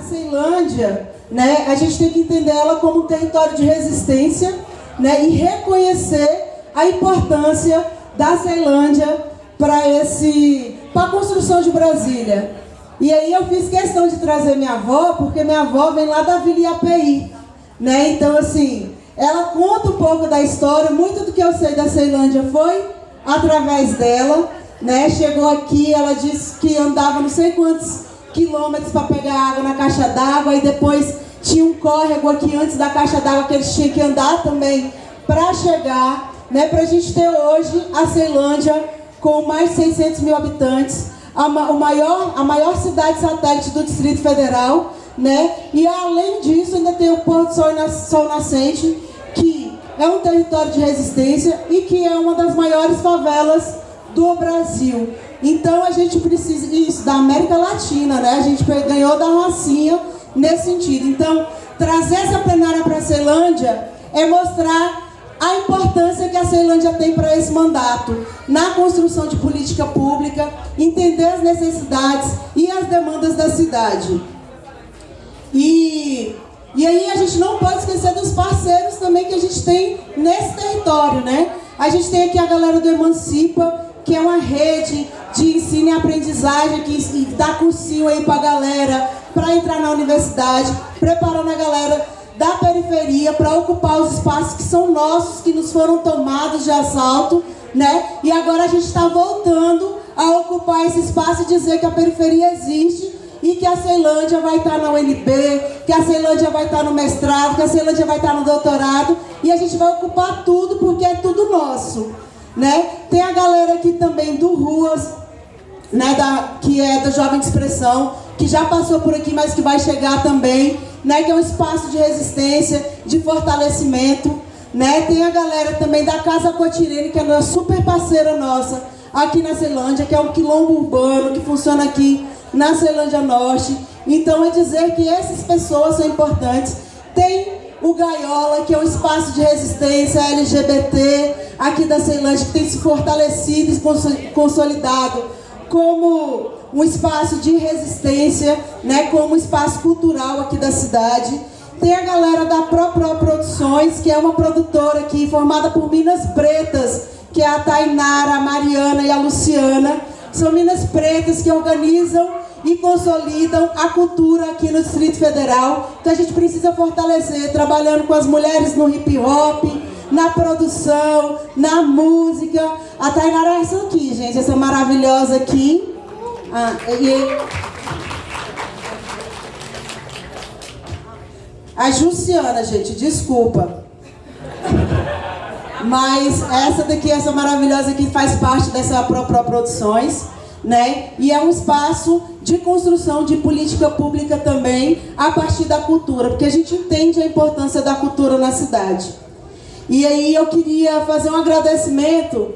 a Ceilândia, né, a gente tem que entender ela como um território de resistência né, e reconhecer a importância da Ceilândia para esse para a construção de Brasília. E aí eu fiz questão de trazer minha avó, porque minha avó vem lá da Vila Iapi, né? Então assim, ela conta um pouco da história, muito do que eu sei da Ceilândia foi através dela, né? Chegou aqui, ela disse que andava não sei quantos quilômetros para pegar água na caixa d'água e depois tinha um córrego aqui antes da caixa d'água que eles tinham que andar também para chegar, né? Para a gente ter hoje a Ceilândia com mais de 600 mil habitantes, a, o maior, a maior cidade satélite do Distrito Federal, né? E além disso ainda tem o Porto Sol, Sol Nascente, que é um território de resistência e que é uma das maiores favelas do Brasil. Então a gente precisa, isso, da América Latina, né? A gente ganhou da Rocinha nesse sentido. Então, trazer essa plenária para a Ceilândia é mostrar a importância que a Ceilândia tem para esse mandato, na construção de política pública, entender as necessidades e as demandas da cidade. E, e aí a gente não pode esquecer dos parceiros também que a gente tem nesse território, né? A gente tem aqui a galera do Emancipa, que é uma rede de ensino e aprendizagem que dá cursinho aí para a galera, para entrar na universidade, preparando a galera da periferia para ocupar os espaços que são nossos, que nos foram tomados de assalto, né? E agora a gente está voltando a ocupar esse espaço e dizer que a periferia existe e que a Ceilândia vai estar na UNB, que a Ceilândia vai estar no mestrado, que a Ceilândia vai estar no doutorado e a gente vai ocupar tudo porque é tudo nosso, né? Tem a galera aqui também do Ruas, né, da, que é da Jovem Expressão, que já passou por aqui, mas que vai chegar também, né, que é um espaço de resistência, de fortalecimento. Né? Tem a galera também da Casa Cotirene, que é uma super parceira nossa aqui na Ceilândia, que é um quilombo urbano que funciona aqui na Ceilândia Norte. Então é dizer que essas pessoas são importantes. Tem o Gaiola, que é um espaço de resistência LGBT aqui da Ceilândia, que tem se fortalecido e consolidado como um espaço de resistência, né, como um espaço cultural aqui da cidade. Tem a galera da Pro Produções, que é uma produtora aqui formada por Minas Pretas, que é a Tainara, a Mariana e a Luciana. São Minas Pretas que organizam e consolidam a cultura aqui no Distrito Federal, que a gente precisa fortalecer, trabalhando com as mulheres no hip hop, na produção, na música. A Tainara é essa aqui, gente, essa maravilhosa aqui. Ah, e... A Jussiana, gente, desculpa. Mas essa daqui, essa maravilhosa aqui, faz parte dessa Pro Produções né? E é um espaço de construção de política pública também a partir da cultura, porque a gente entende a importância da cultura na cidade. E aí eu queria fazer um agradecimento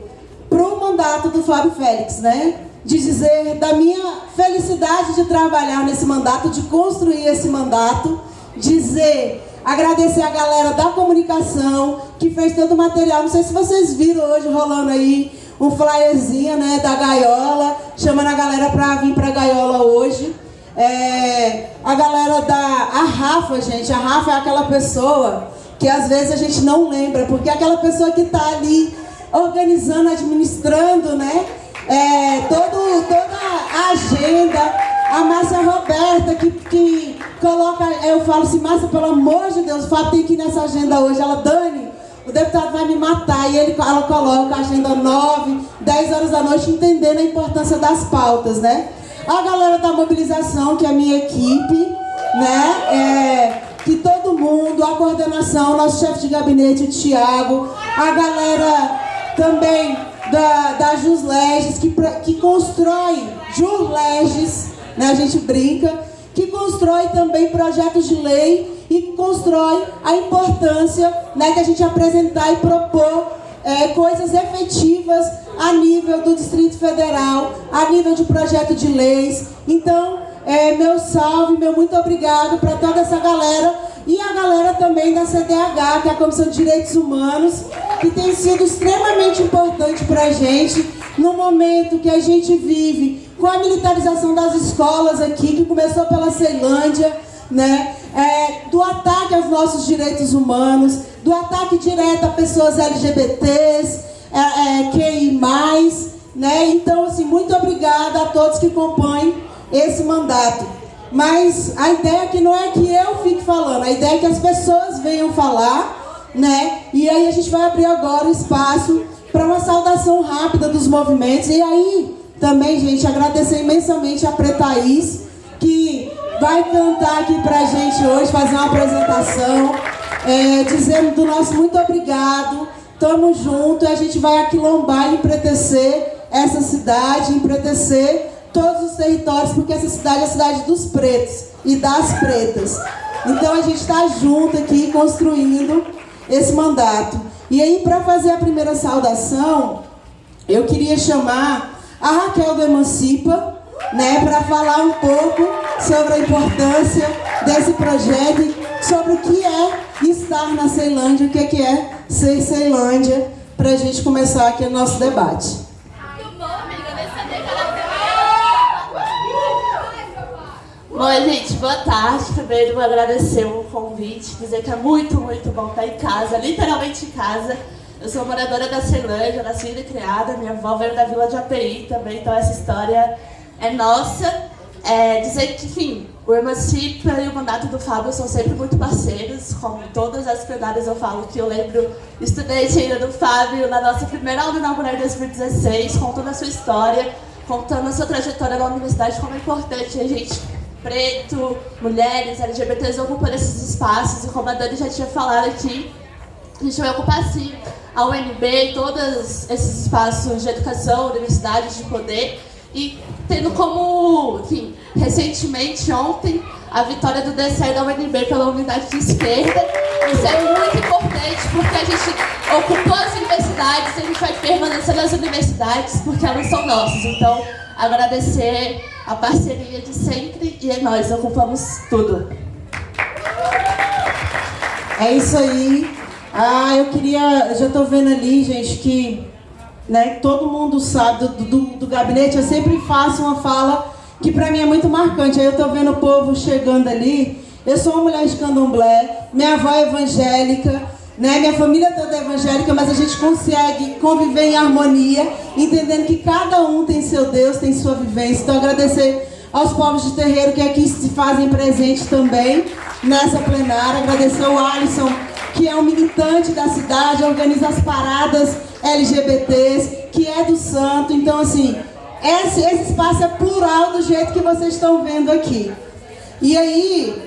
para o mandato do Fábio Félix, né? De dizer da minha felicidade de trabalhar nesse mandato, de construir esse mandato, dizer, agradecer a galera da comunicação que fez todo o material. Não sei se vocês viram hoje rolando aí um flyerzinho né, da gaiola, chamando a galera para vir para gaiola hoje. É, a galera da a Rafa, gente, a Rafa é aquela pessoa que às vezes a gente não lembra, porque aquela pessoa que está ali organizando, administrando, né? É, todo, toda a agenda. A Márcia Roberta, que, que coloca, eu falo assim, Márcia, pelo amor de Deus, o Fábio tem que ir nessa agenda hoje. Ela, Dani, o deputado vai me matar. E ele, ela coloca a agenda 9, 10 horas da noite, entendendo a importância das pautas, né? A galera da mobilização, que é a minha equipe, né? É, que todo mundo, a coordenação, nosso chefe de gabinete, o Tiago, a galera também da, da Jusleges, que, que constrói Jusleges, né? A gente brinca, que constrói também projetos de lei e constrói a importância né, de a gente apresentar e propor é, coisas efetivas a nível do Distrito Federal, a nível de projeto de leis. Então, é, meu salve, meu muito obrigado para toda essa galera e a galera também da CDH, que é a Comissão de Direitos Humanos, que tem sido extremamente importante para a gente no momento que a gente vive com a militarização das escolas aqui, que começou pela Ceilândia, né? É, do ataque aos nossos direitos humanos, do ataque direto a pessoas LGBTs, é, é, QI+, né? Então, assim, muito obrigada a todos que compõem esse mandato. Mas a ideia aqui não é que eu fique falando, a ideia é que as pessoas venham falar, né? E aí a gente vai abrir agora o espaço para uma saudação rápida dos movimentos. E aí, também, gente, agradecer imensamente a Pretaís, que vai cantar aqui pra gente hoje, fazer uma apresentação, é, dizendo do nosso muito obrigado, tamo junto, e a gente vai aquilombar e empretecer essa cidade, empretecer todos os territórios, porque essa cidade é a cidade dos pretos e das pretas. Então a gente está junto aqui construindo esse mandato. E aí, para fazer a primeira saudação, eu queria chamar a Raquel do Emancipa, né, para falar um pouco sobre a importância desse projeto, sobre o que é estar na Ceilândia, o que é, que é ser Ceilândia, para a gente começar aqui o nosso debate. Bom, gente, boa tarde. Primeiro, agradecer o convite, dizer que é muito, muito bom estar em casa, literalmente em casa. Eu sou moradora da Ceilândia, nascida e criada. Minha avó veio da vila de API também, então essa história é nossa. É, dizer que, enfim, o Emancipa e o mandato do Fábio são sempre muito parceiros. Como todas as plenárias eu falo que eu lembro, estudante ainda do Fábio, na nossa primeira aula inaugural em 2016, contando a sua história, contando a sua trajetória na universidade, como é importante a gente preto, mulheres, LGBTs ocupando esses espaços, e como a Dani já tinha falado aqui, a gente vai ocupar sim a UNB, todos esses espaços de educação, universidades de poder, e tendo como, enfim, recentemente, ontem, a vitória do DCE da UNB pela unidade de esquerda. Isso é muito importante porque a gente ocupou as universidades e a gente vai permanecer nas universidades porque elas são nossas. Então, agradecer a parceria de sempre e é nós, ocupamos tudo. É isso aí. Ah, eu queria. Já tô vendo ali, gente, que né, todo mundo sabe do, do, do gabinete. Eu sempre faço uma fala que pra mim é muito marcante. Aí eu tô vendo o povo chegando ali. Eu sou uma mulher de candomblé, minha avó é evangélica, né? Minha família toda é evangélica, mas a gente consegue conviver em harmonia, entendendo que cada um tem seu Deus, tem sua vivência. Então, agradecer aos povos de terreiro que aqui se fazem presente também nessa plenária. Agradecer ao Alisson, que é um militante da cidade, organiza as paradas LGBTs, que é do santo. Então, assim, esse, esse espaço é plural do jeito que vocês estão vendo aqui. E aí,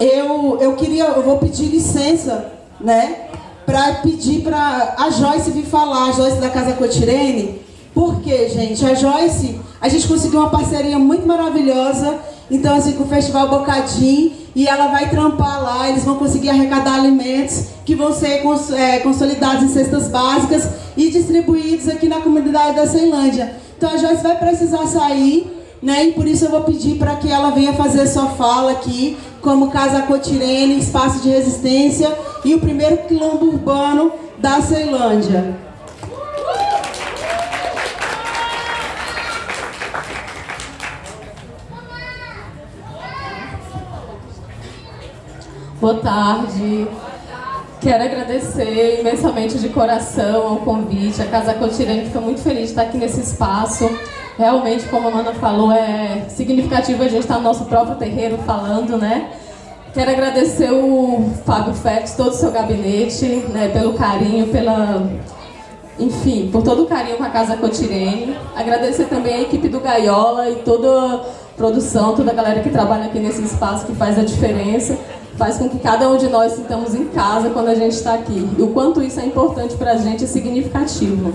eu, eu queria, eu vou pedir licença né? Para pedir para a Joyce vir falar, a Joyce da Casa Cotirene. Porque, gente, a Joyce, a gente conseguiu uma parceria muito maravilhosa. Então, assim, com o Festival Bocadinho. E ela vai trampar lá, eles vão conseguir arrecadar alimentos que vão ser cons é, consolidados em cestas básicas e distribuídos aqui na comunidade da Ceilândia. Então, a Joyce vai precisar sair né? E por isso eu vou pedir para que ela venha fazer sua fala aqui, como Casa Cotirene, Espaço de Resistência e o primeiro quilombo urbano da Ceilândia. Boa tarde. Quero agradecer imensamente de coração ao convite. A Casa Cotirene foi muito feliz de estar aqui nesse espaço. Realmente, como a Mana falou, é significativo a gente estar no nosso próprio terreiro falando, né? Quero agradecer o Fábio Félix, todo o seu gabinete, né, pelo carinho, pela... Enfim, por todo o carinho com a Casa Cotirene. Agradecer também a equipe do Gaiola e toda a produção, toda a galera que trabalha aqui nesse espaço, que faz a diferença. Faz com que cada um de nós sintamos em casa quando a gente está aqui. E o quanto isso é importante para a gente é significativo.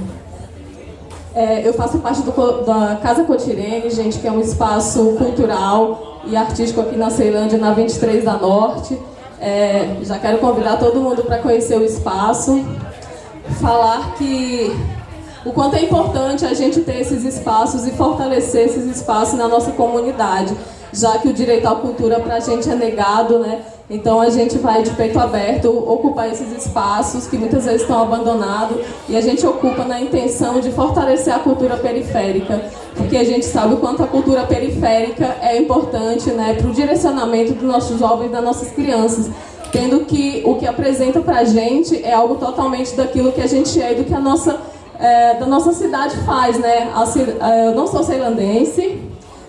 É, eu faço parte do, da Casa Cotirene, gente, que é um espaço cultural e artístico aqui na Ceilândia, na 23 da Norte. É, já quero convidar todo mundo para conhecer o espaço, falar que o quanto é importante a gente ter esses espaços e fortalecer esses espaços na nossa comunidade, já que o direito à cultura para a gente é negado, né? Então a gente vai de peito aberto ocupar esses espaços que muitas vezes estão abandonados e a gente ocupa na intenção de fortalecer a cultura periférica, porque a gente sabe o quanto a cultura periférica é importante né, para o direcionamento dos nossos jovens, das nossas crianças, tendo que o que apresenta para a gente é algo totalmente daquilo que a gente é e do que a nossa, é, da nossa cidade faz. Né? Eu não sou ceilandense,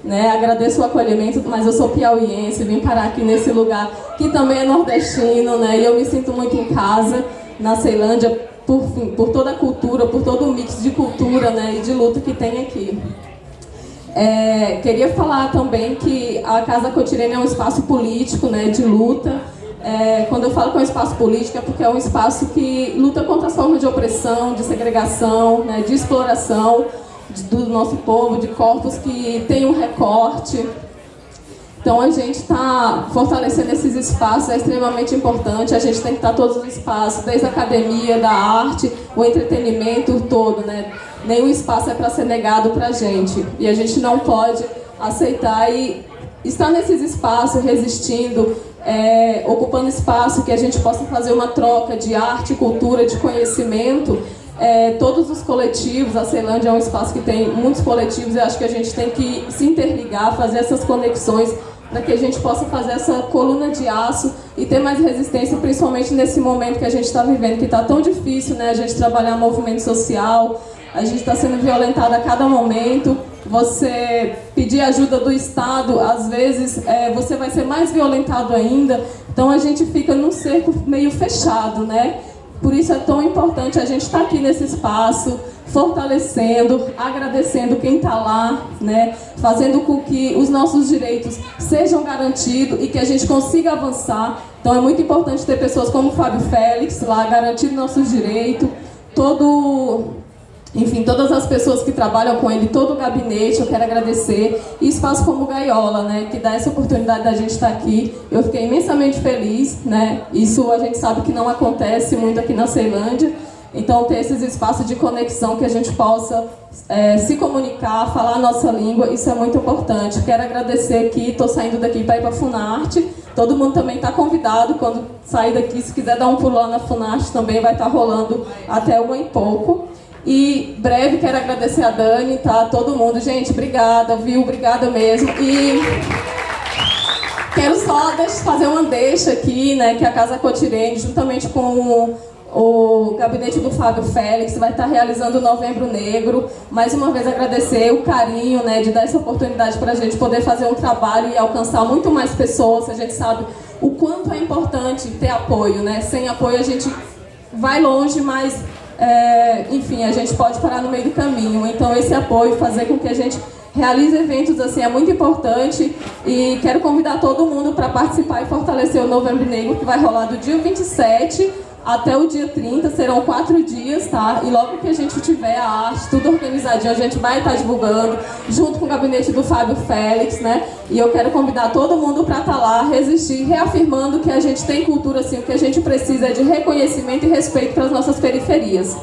né? Agradeço o acolhimento, mas eu sou piauiense, vim parar aqui nesse lugar que também é nordestino, né? E eu me sinto muito em casa na Ceilândia por, por toda a cultura, por todo o mix de cultura né? e de luta que tem aqui. É, queria falar também que a Casa Cotirene é um espaço político né, de luta. É, quando eu falo que é um espaço político é porque é um espaço que luta contra as formas de opressão, de segregação, né, de exploração, do nosso povo, de corpos que tem um recorte. Então a gente está fortalecendo esses espaços, é extremamente importante, a gente tem que estar todos os espaços, desde a academia, da arte, o entretenimento todo, né? Nenhum espaço é para ser negado para a gente. E a gente não pode aceitar e estar nesses espaços, resistindo, é, ocupando espaço que a gente possa fazer uma troca de arte, cultura, de conhecimento é, todos os coletivos, a Ceilândia é um espaço que tem muitos coletivos e acho que a gente tem que se interligar, fazer essas conexões para que a gente possa fazer essa coluna de aço e ter mais resistência, principalmente nesse momento que a gente está vivendo, que está tão difícil, né? A gente trabalhar movimento social, a gente está sendo violentado a cada momento. Você pedir ajuda do Estado, às vezes é, você vai ser mais violentado ainda. Então a gente fica num cerco meio fechado, né? Por isso é tão importante a gente estar tá aqui nesse espaço, fortalecendo, agradecendo quem está lá, né? fazendo com que os nossos direitos sejam garantidos e que a gente consiga avançar. Então é muito importante ter pessoas como o Fábio Félix lá garantindo nossos direitos, todo enfim, todas as pessoas que trabalham com ele, todo o gabinete, eu quero agradecer. E espaço como Gaiola, né, que dá essa oportunidade da gente estar aqui. Eu fiquei imensamente feliz, né? Isso a gente sabe que não acontece muito aqui na Ceilândia. Então, ter esses espaços de conexão que a gente possa é, se comunicar, falar a nossa língua, isso é muito importante. Quero agradecer aqui, estou saindo daqui para ir para a Funarte. Todo mundo também está convidado, quando sair daqui, se quiser dar um pulo na Funarte, também vai estar tá rolando até uma e pouco. E breve quero agradecer a Dani, tá? Todo mundo. Gente, obrigada, viu? Obrigada mesmo. E quero só fazer uma deixa aqui, né? Que a Casa Cotirene, juntamente com o, gabinete do Fábio Félix, vai estar realizando o Novembro Negro. Mais uma vez agradecer o carinho, né? De dar essa oportunidade para a gente poder fazer um trabalho e alcançar muito mais pessoas. A gente sabe o quanto é importante ter apoio, né? Sem apoio a gente vai longe, mas é, enfim, a gente pode parar no meio do caminho. Então esse apoio, fazer com que a gente realize eventos assim é muito importante e quero convidar todo mundo para participar e fortalecer o Novembro Negro que vai rolar do dia 27 até o dia 30, serão quatro dias, tá? E logo que a gente tiver a arte, tudo organizadinho, a gente vai estar tá divulgando, junto com o gabinete do Fábio Félix, né? E eu quero convidar todo mundo para estar tá lá, resistir, reafirmando que a gente tem cultura, assim, o que a gente precisa é de reconhecimento e respeito para as nossas periferias.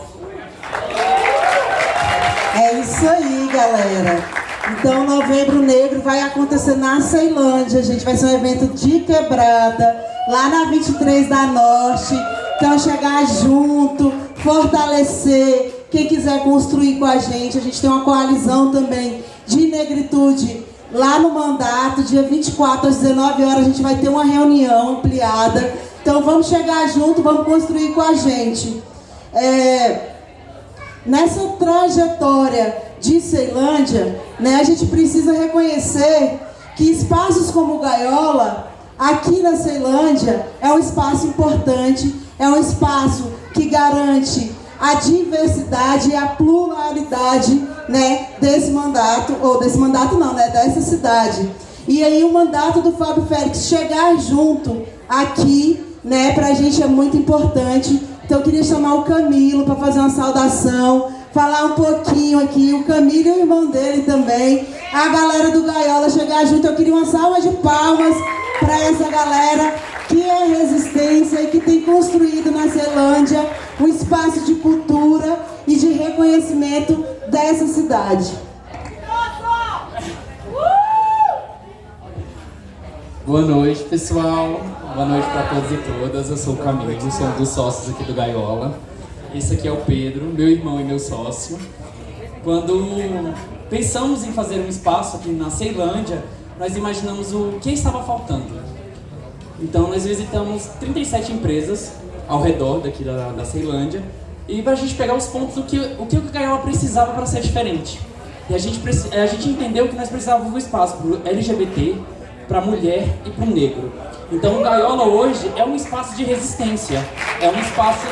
É isso aí, galera. Então, Novembro Negro vai acontecer na Ceilândia. Gente vai ser um evento de quebrada, lá na 23 da Norte. Então chegar junto, fortalecer, quem quiser construir com a gente, a gente tem uma coalizão também de negritude lá no mandato, dia 24 às 19 horas a gente vai ter uma reunião ampliada. Então vamos chegar junto, vamos construir com a gente. É, nessa trajetória de Ceilândia, né, a gente precisa reconhecer que espaços como Gaiola, aqui na Ceilândia, é um espaço importante é um espaço que garante a diversidade e a pluralidade né, desse mandato, ou desse mandato não, né, dessa cidade. E aí o mandato do Fábio Félix chegar junto aqui, né, pra gente é muito importante. Então eu queria chamar o Camilo para fazer uma saudação, falar um pouquinho aqui, o Camilo e o irmão dele também, a galera do Gaiola chegar junto. Eu queria uma salva de palmas para essa galera que é resistência e que tem construído na Zelândia um espaço de cultura e de reconhecimento dessa cidade. Boa noite, pessoal. Boa noite para todos e todas. Eu sou o Camilo, sou um dos sócios aqui do Gaiola. Esse aqui é o Pedro, meu irmão e meu sócio. Quando pensamos em fazer um espaço aqui na Ceilândia, nós imaginamos o que estava faltando. Então nós visitamos 37 empresas ao redor daqui da, da Ceilândia e para a gente pegar os pontos do que o que o Gaiola precisava para ser diferente. E a gente, a gente entendeu que nós precisávamos um espaço para LGBT, para mulher e para o negro. Então o Gaiola hoje é um espaço de resistência, é um espaço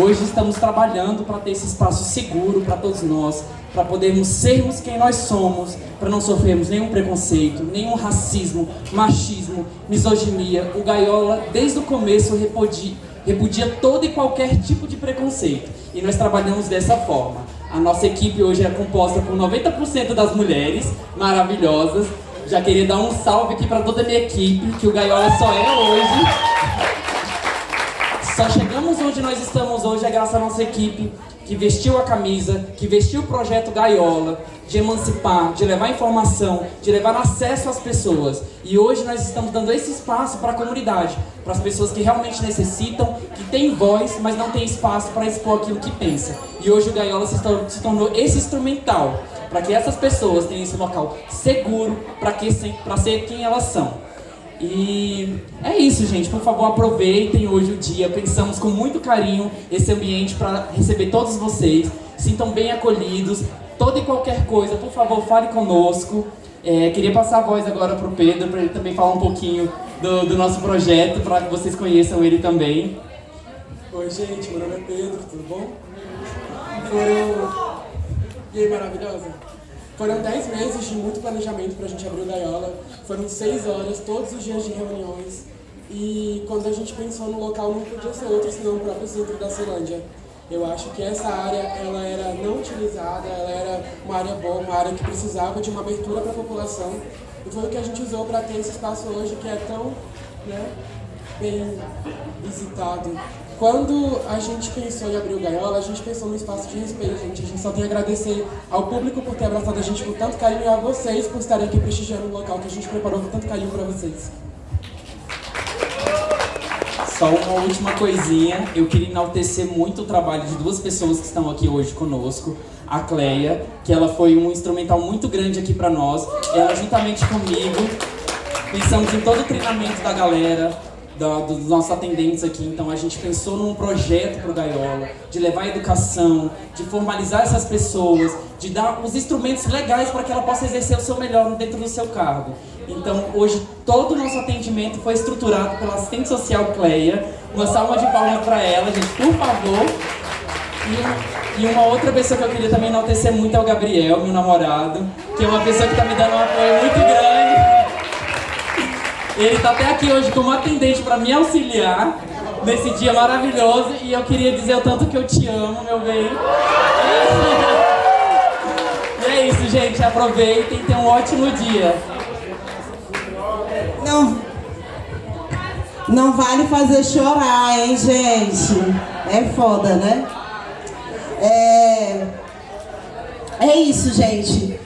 Hoje estamos trabalhando para ter esse espaço seguro para todos nós, para podermos sermos quem nós somos, para não sofrermos nenhum preconceito, nenhum racismo, machismo, misoginia. O Gaiola, desde o começo, repudia, repudia todo e qualquer tipo de preconceito. E nós trabalhamos dessa forma. A nossa equipe hoje é composta por 90% das mulheres maravilhosas. Já queria dar um salve aqui para toda a minha equipe, que o Gaiola só é hoje. Só chegamos onde nós estamos hoje é graças à nossa equipe que vestiu a camisa, que vestiu o projeto Gaiola, de emancipar, de levar informação, de levar acesso às pessoas. E hoje nós estamos dando esse espaço para a comunidade, para as pessoas que realmente necessitam, que têm voz, mas não têm espaço para expor aquilo que pensa. E hoje o Gaiola se tornou, se tornou esse instrumental para que essas pessoas tenham esse local seguro para ser quem elas são. E é isso, gente. Por favor, aproveitem hoje o dia. Pensamos com muito carinho esse ambiente para receber todos vocês. Sintam bem acolhidos. Toda e qualquer coisa, por favor, fale conosco. É, queria passar a voz agora para o Pedro, para ele também falar um pouquinho do, do nosso projeto, para que vocês conheçam ele também. Oi, gente. Meu nome é Pedro, tudo bom? Foram... E aí, maravilhosa? Foram 10 meses de muito planejamento para a gente abrir o Gaiola, foram 6 horas, todos os dias de reuniões, e quando a gente pensou no local não podia ser outro senão o próprio centro da Ceilândia. Eu acho que essa área ela era não utilizada, ela era uma área boa, uma área que precisava de uma abertura para a população, e foi o que a gente usou para ter esse espaço hoje que é tão né, bem visitado quando a gente pensou em abrir o Gaiola, a gente pensou no espaço de respeito, gente. A gente só tem a agradecer ao público por ter abraçado a gente com tanto carinho e a vocês por estarem aqui prestigiando o local que a gente preparou com tanto carinho para vocês. Só uma última coisinha, eu queria enaltecer muito o trabalho de duas pessoas que estão aqui hoje conosco. A Cleia, que ela foi um instrumental muito grande aqui para nós. Ela juntamente comigo, pensamos em todo o treinamento da galera, da, dos nossos atendentes aqui. Então a gente pensou num projeto para o Gaiola, de levar a educação, de formalizar essas pessoas, de dar os instrumentos legais para que ela possa exercer o seu melhor dentro do seu cargo. Então hoje todo o nosso atendimento foi estruturado pela assistente social Cleia. Uma salva de palmas para ela, gente, por favor. E, e, uma outra pessoa que eu queria também enaltecer muito é o Gabriel, meu namorado, que é uma pessoa que está me dando um apoio muito grande. Ele está até aqui hoje como atendente para me auxiliar nesse dia maravilhoso e eu queria dizer o tanto que eu te amo, meu bem. E é isso, gente. Aproveitem tenham um ótimo dia. Não, não vale fazer chorar, hein, gente? É foda, né? É, é isso, gente.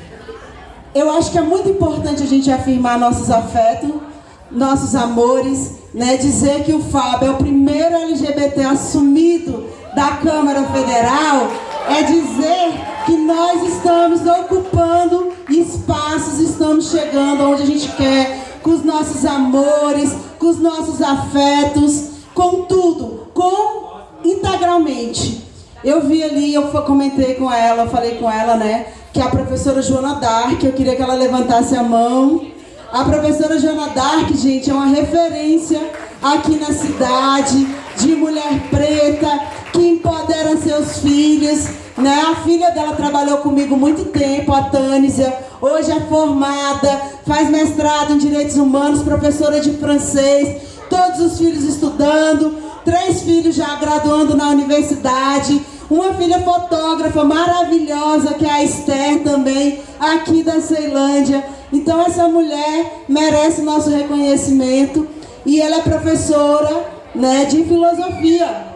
Eu acho que é muito importante a gente afirmar nossos afetos nossos amores, né, dizer que o Fábio é o primeiro LGBT assumido da Câmara Federal, é dizer que nós estamos ocupando espaços, estamos chegando onde a gente quer, com os nossos amores, com os nossos afetos, com tudo, com integralmente. Eu vi ali, eu comentei com ela, falei com ela, né, que a professora Joana Dark, eu queria que ela levantasse a mão, a professora Joana Dark, gente, é uma referência aqui na cidade de mulher preta que empodera seus filhos. Né? A filha dela trabalhou comigo muito tempo, a Tânisia. Hoje é formada, faz mestrado em Direitos Humanos, professora de francês. Todos os filhos estudando, três filhos já graduando na universidade. Uma filha fotógrafa maravilhosa, que é a Esther também, aqui da Ceilândia. Então essa mulher merece nosso reconhecimento e ela é professora né, de filosofia.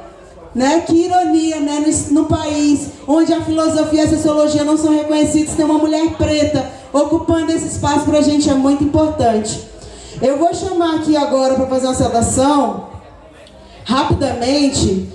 Né? Que ironia, né? No, no, país onde a filosofia e a sociologia não são reconhecidos, tem uma mulher preta ocupando esse espaço para a gente é muito importante. Eu vou chamar aqui agora para fazer uma saudação, rapidamente.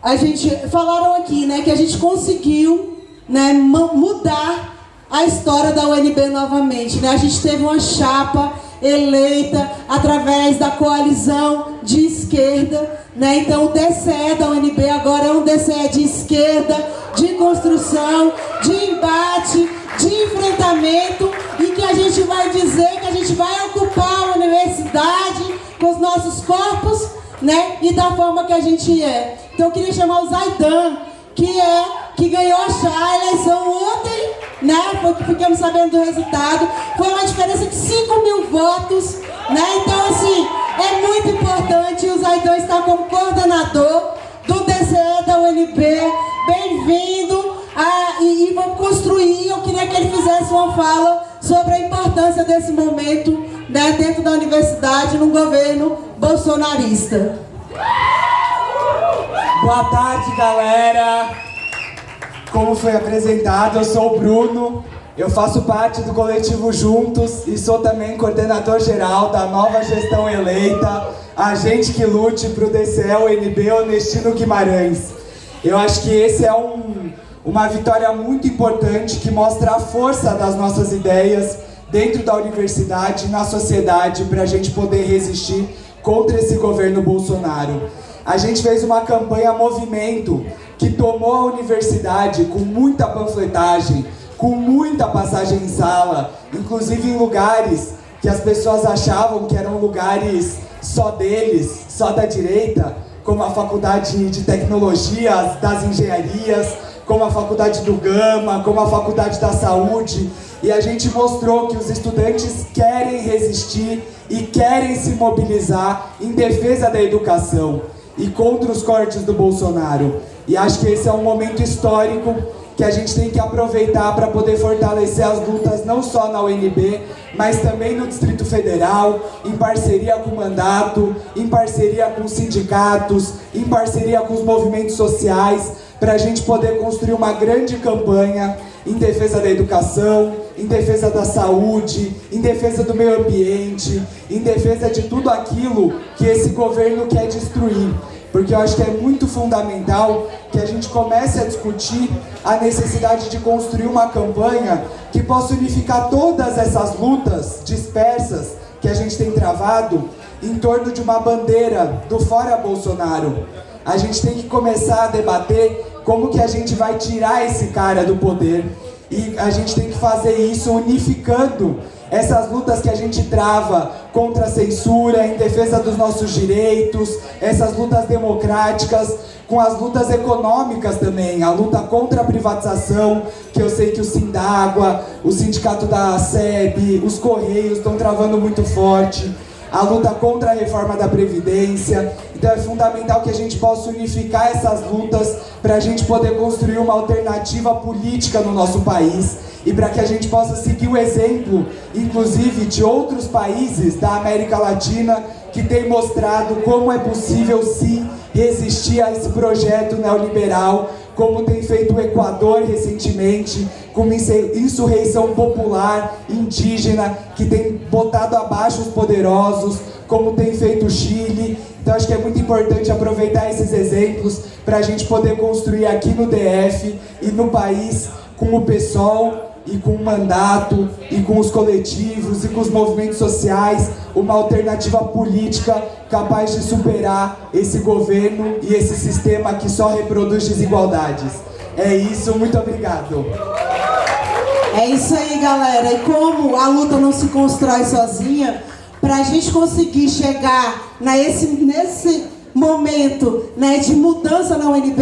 A gente falaram aqui, né, que a gente conseguiu, né, mudar a história da UNB novamente, né? A gente teve uma chapa eleita através da coalizão de esquerda, né? Então o DCE da UNB agora é um DCE de esquerda, de construção, de embate, de enfrentamento e que a gente vai dizer que a gente vai ocupar a universidade com os nossos corpos, né? E da forma que a gente é. Então eu queria chamar o Zaidan, que é que ganhou a eleição ontem, né? Foi que ficamos sabendo do resultado. Foi uma diferença de 5 mil votos, né? Então, assim, é muito importante. O Zaidan está como coordenador do DCE da UNB. Bem-vindo. Ah, e, e vamos construir. Eu queria que ele fizesse uma fala sobre a importância desse momento né, dentro da universidade no governo bolsonarista. Boa tarde, galera. Como foi apresentado, eu sou o Bruno, eu faço parte do coletivo Juntos e sou também coordenador geral da nova gestão eleita, a gente que lute para o DCL NB Honestino Guimarães. Eu acho que esse é um, uma vitória muito importante que mostra a força das nossas ideias dentro da universidade e na sociedade para a gente poder resistir contra esse governo Bolsonaro. A gente fez uma campanha movimento que tomou a universidade com muita panfletagem, com muita passagem em sala, inclusive em lugares que as pessoas achavam que eram lugares só deles, só da direita, como a Faculdade de Tecnologias, das Engenharias, como a Faculdade do Gama, como a Faculdade da Saúde, e a gente mostrou que os estudantes querem resistir e querem se mobilizar em defesa da educação e contra os cortes do Bolsonaro. E acho que esse é um momento histórico que a gente tem que aproveitar para poder fortalecer as lutas não só na UNB, mas também no Distrito Federal, em parceria com o mandato, em parceria com os sindicatos, em parceria com os movimentos sociais, para a gente poder construir uma grande campanha em defesa da educação, em defesa da saúde, em defesa do meio ambiente, em defesa de tudo aquilo que esse governo quer destruir porque eu acho que é muito fundamental que a gente comece a discutir a necessidade de construir uma campanha que possa unificar todas essas lutas dispersas que a gente tem travado em torno de uma bandeira do fora Bolsonaro. A gente tem que começar a debater como que a gente vai tirar esse cara do poder? E a gente tem que fazer isso unificando essas lutas que a gente trava contra a censura, em defesa dos nossos direitos, essas lutas democráticas, com as lutas econômicas também, a luta contra a privatização, que eu sei que o Sindagua, o sindicato da SEB, os Correios estão travando muito forte, a luta contra a reforma da Previdência. Então é fundamental que a gente possa unificar essas lutas para a gente poder construir uma alternativa política no nosso país e para que a gente possa seguir o exemplo, inclusive, de outros países da América Latina que têm mostrado como é possível sim resistir a esse projeto neoliberal, como tem feito o Equador recentemente, com uma insurreição popular indígena que tem botado abaixo os poderosos, como tem feito o Chile. Então acho que é muito importante aproveitar esses exemplos para a gente poder construir aqui no DF e no país com o PSOL e com o mandato, e com os coletivos, e com os movimentos sociais, uma alternativa política capaz de superar esse governo e esse sistema que só reproduz desigualdades. É isso, muito obrigado. É isso aí, galera. E como a luta não se constrói sozinha, para a gente conseguir chegar nesse, nesse momento né, de mudança na UNB,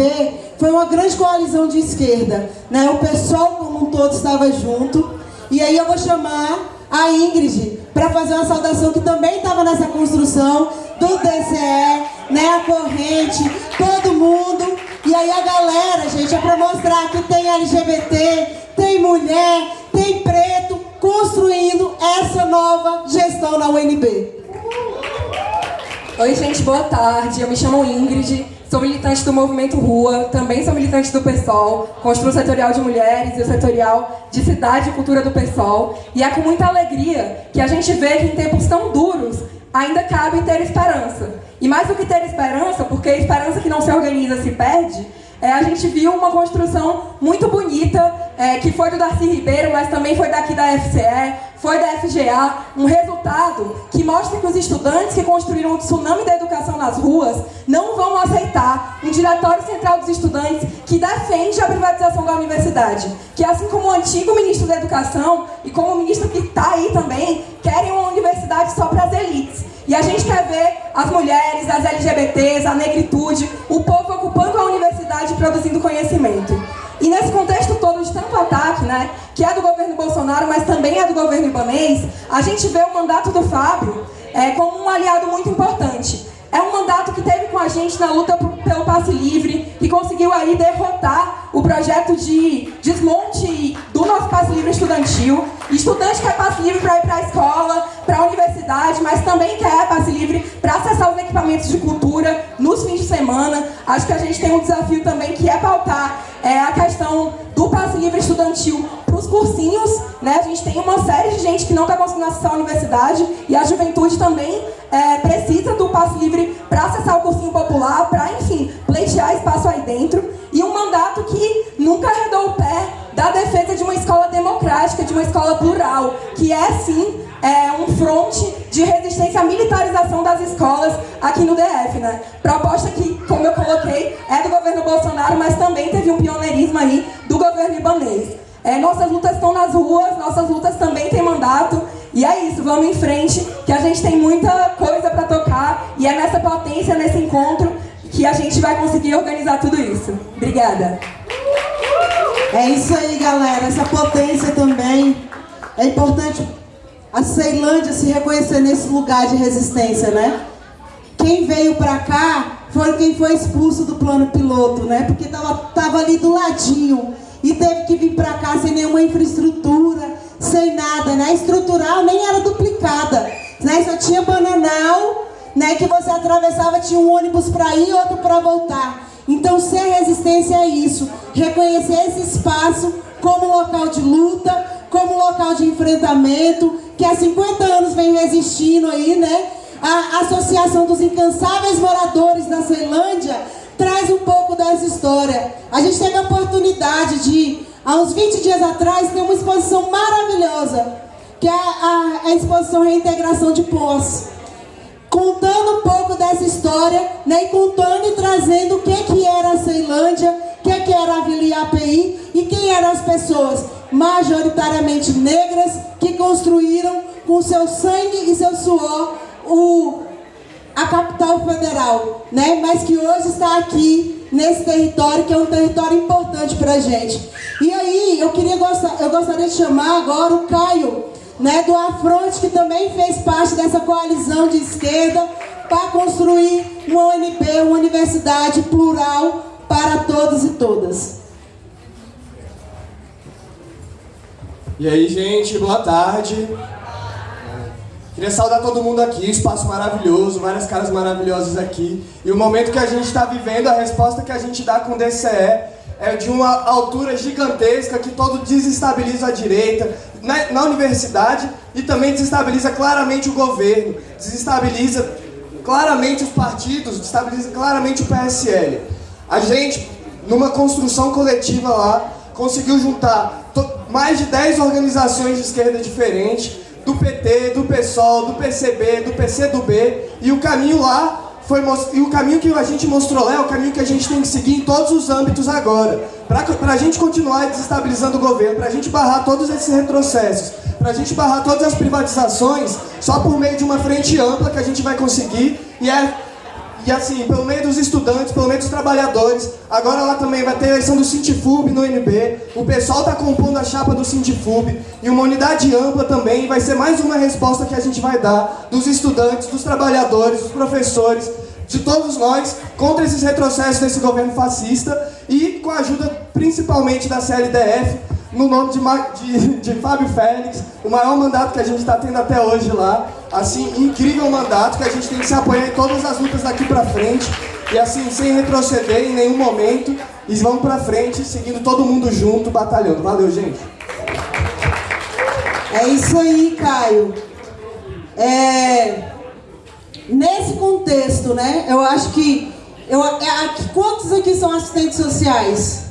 foi uma grande coalizão de esquerda. Né? O pessoal como um todo estava junto. E aí eu vou chamar a Ingrid para fazer uma saudação que também estava nessa construção do DCE, né? a corrente, todo mundo. E aí a galera, gente, é para mostrar que tem LGBT, tem mulher, tem preto, construindo essa nova gestão na UNB. Oi, gente, boa tarde. Eu me chamo Ingrid, Sou militante do Movimento Rua, também sou militante do PSOL, construo o setorial de mulheres e o setorial de cidade e cultura do PSOL. E é com muita alegria que a gente vê que em tempos tão duros ainda cabe ter esperança. E mais do que ter esperança, porque a esperança que não se organiza se perde, é, a gente viu uma construção muito bonita, é, que foi do Darcy Ribeiro, mas também foi daqui da FCE, foi da FGA, um resultado que mostra que os estudantes que construíram o tsunami da educação nas ruas não vão aceitar um diretório central dos estudantes que defende a privatização da universidade. Que assim como o antigo ministro da educação e como o ministro que está aí também, querem uma universidade só para as elites. E a gente quer ver as mulheres, as LGBTs, a negritude, o povo ocupando a universidade e produzindo conhecimento. E nesse contexto todo de tanto ataque, né, que é do governo Bolsonaro, mas também é do governo ibanês, a gente vê o mandato do Fábio é, como um aliado muito importante. É um mandato que teve gente na luta pelo passe livre, que conseguiu aí derrotar o projeto de desmonte do nosso passe livre estudantil. Estudante quer passe livre para ir para a escola, para a universidade, mas também quer passe livre para acessar os equipamentos de cultura nos fins de semana. Acho que a gente tem um desafio também que é pautar é, a questão do passe livre estudantil para os cursinhos. Né? A gente tem uma série de gente que não está conseguindo acessar a universidade e a juventude também é, precisa do passe livre para acessar o cursinho popular, para, enfim, pleitear espaço aí dentro. E um mandato que nunca arredou o pé da defesa de uma escola democrática, de uma escola plural, que é, sim, é, um fronte de resistência à militarização das escolas aqui no DF, né? Proposta que, como eu coloquei, é do governo Bolsonaro, mas também teve um pioneirismo aí do governo ibanês. É, nossas lutas estão nas ruas, nossas lutas também têm mandato, e é isso, vamos em frente, que a gente tem muita coisa para tocar, e é nessa potência, nesse encontro, que a gente vai conseguir organizar tudo isso. Obrigada. É isso aí, galera. Essa potência também é importante a Ceilândia se reconhecer nesse lugar de resistência, né? Quem veio pra cá foi quem foi expulso do plano piloto, né? Porque tava, tava ali do ladinho e teve que vir pra cá sem nenhuma infraestrutura, sem nada, né? Estrutural nem era duplicada, né? Só tinha bananal, né? Que você atravessava, tinha um ônibus pra ir e outro pra voltar. Então, ser resistência é isso, reconhecer esse espaço como local de luta, como local de enfrentamento, que há 50 anos vem resistindo aí, né? A Associação dos Incansáveis Moradores da Ceilândia traz um pouco dessa história. A gente teve a oportunidade de, há uns 20 dias atrás, ter uma exposição maravilhosa, que é a, a exposição Reintegração de Poço. Contando um pouco dessa história, né, e contando e trazendo o que, que era a Ceilândia, o que, que era a Vila IAPI e quem eram as pessoas majoritariamente negras, que construíram com seu sangue e seu suor o, a capital federal, né? mas que hoje está aqui nesse território, que é um território importante para a gente. E aí, eu, queria eu gostaria de chamar agora o Caio, né, do Afronte, que também fez parte dessa coalizão de esquerda para construir uma UNB, uma universidade plural para todos e todas. E aí, gente, boa tarde. Queria saudar todo mundo aqui, espaço maravilhoso, várias caras maravilhosas aqui. E o momento que a gente está vivendo, a resposta que a gente dá com o DCE é de uma altura gigantesca que todo desestabiliza a direita na, na universidade e também desestabiliza claramente o governo, desestabiliza claramente os partidos, desestabiliza claramente o PSL. A gente, numa construção coletiva lá, conseguiu juntar mais de 10 organizações de esquerda diferentes, do PT, do PSOL, do PCB, do PCdoB, e o caminho lá foi e o caminho que a gente mostrou lá é o caminho que a gente tem que seguir em todos os âmbitos agora. Para a gente continuar desestabilizando o governo, para a gente barrar todos esses retrocessos, para a gente barrar todas as privatizações, só por meio de uma frente ampla que a gente vai conseguir, e é e assim, pelo meio dos estudantes, pelo meio dos trabalhadores, agora lá também vai ter a eleição do Sintifub no NB, o pessoal está compondo a chapa do Sintifub, e uma unidade ampla também, vai ser mais uma resposta que a gente vai dar dos estudantes, dos trabalhadores, dos professores, de todos nós, contra esses retrocessos desse governo fascista, e com a ajuda principalmente da CLDF, no nome de, de, de Fábio Félix, o maior mandato que a gente está tendo até hoje lá. Assim, incrível mandato que a gente tem que se apoiar em todas as lutas daqui para frente. E assim, sem retroceder em nenhum momento, e vamos pra frente, seguindo todo mundo junto, batalhando. Valeu, gente! É isso aí, Caio. É, nesse contexto, né, eu acho que... Eu, é, quantos aqui são assistentes sociais?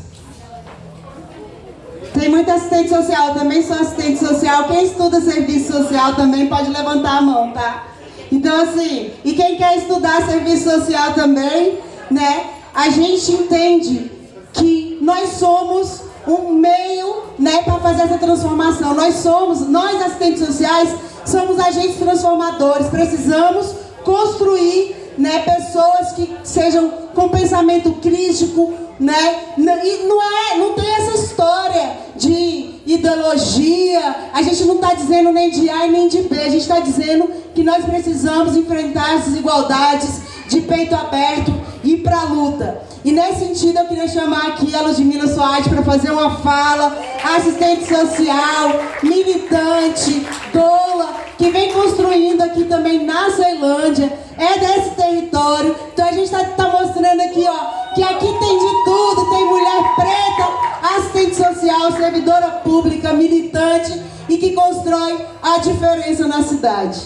Tem muita assistente social, também sou assistente social. Quem estuda serviço social também pode levantar a mão, tá? Então, assim, e quem quer estudar serviço social também, né? A gente entende que nós somos um meio, né, para fazer essa transformação. Nós somos, nós assistentes sociais, somos agentes transformadores. Precisamos construir, né, pessoas que sejam com pensamento crítico, né? E não é, não tem essa história de ideologia. A gente não está dizendo nem de A e nem de B. A gente está dizendo que nós precisamos enfrentar as desigualdades de peito aberto ir para a luta. E nesse sentido eu queria chamar aqui a Ludmila Soares para fazer uma fala, assistente social, militante, doula, que vem construindo aqui também na Ceilândia, é desse território. Então a gente está tá mostrando aqui, ó, que aqui tem de tudo, tem mulher preta, assistente social, servidora pública, militante e que constrói a diferença na cidade.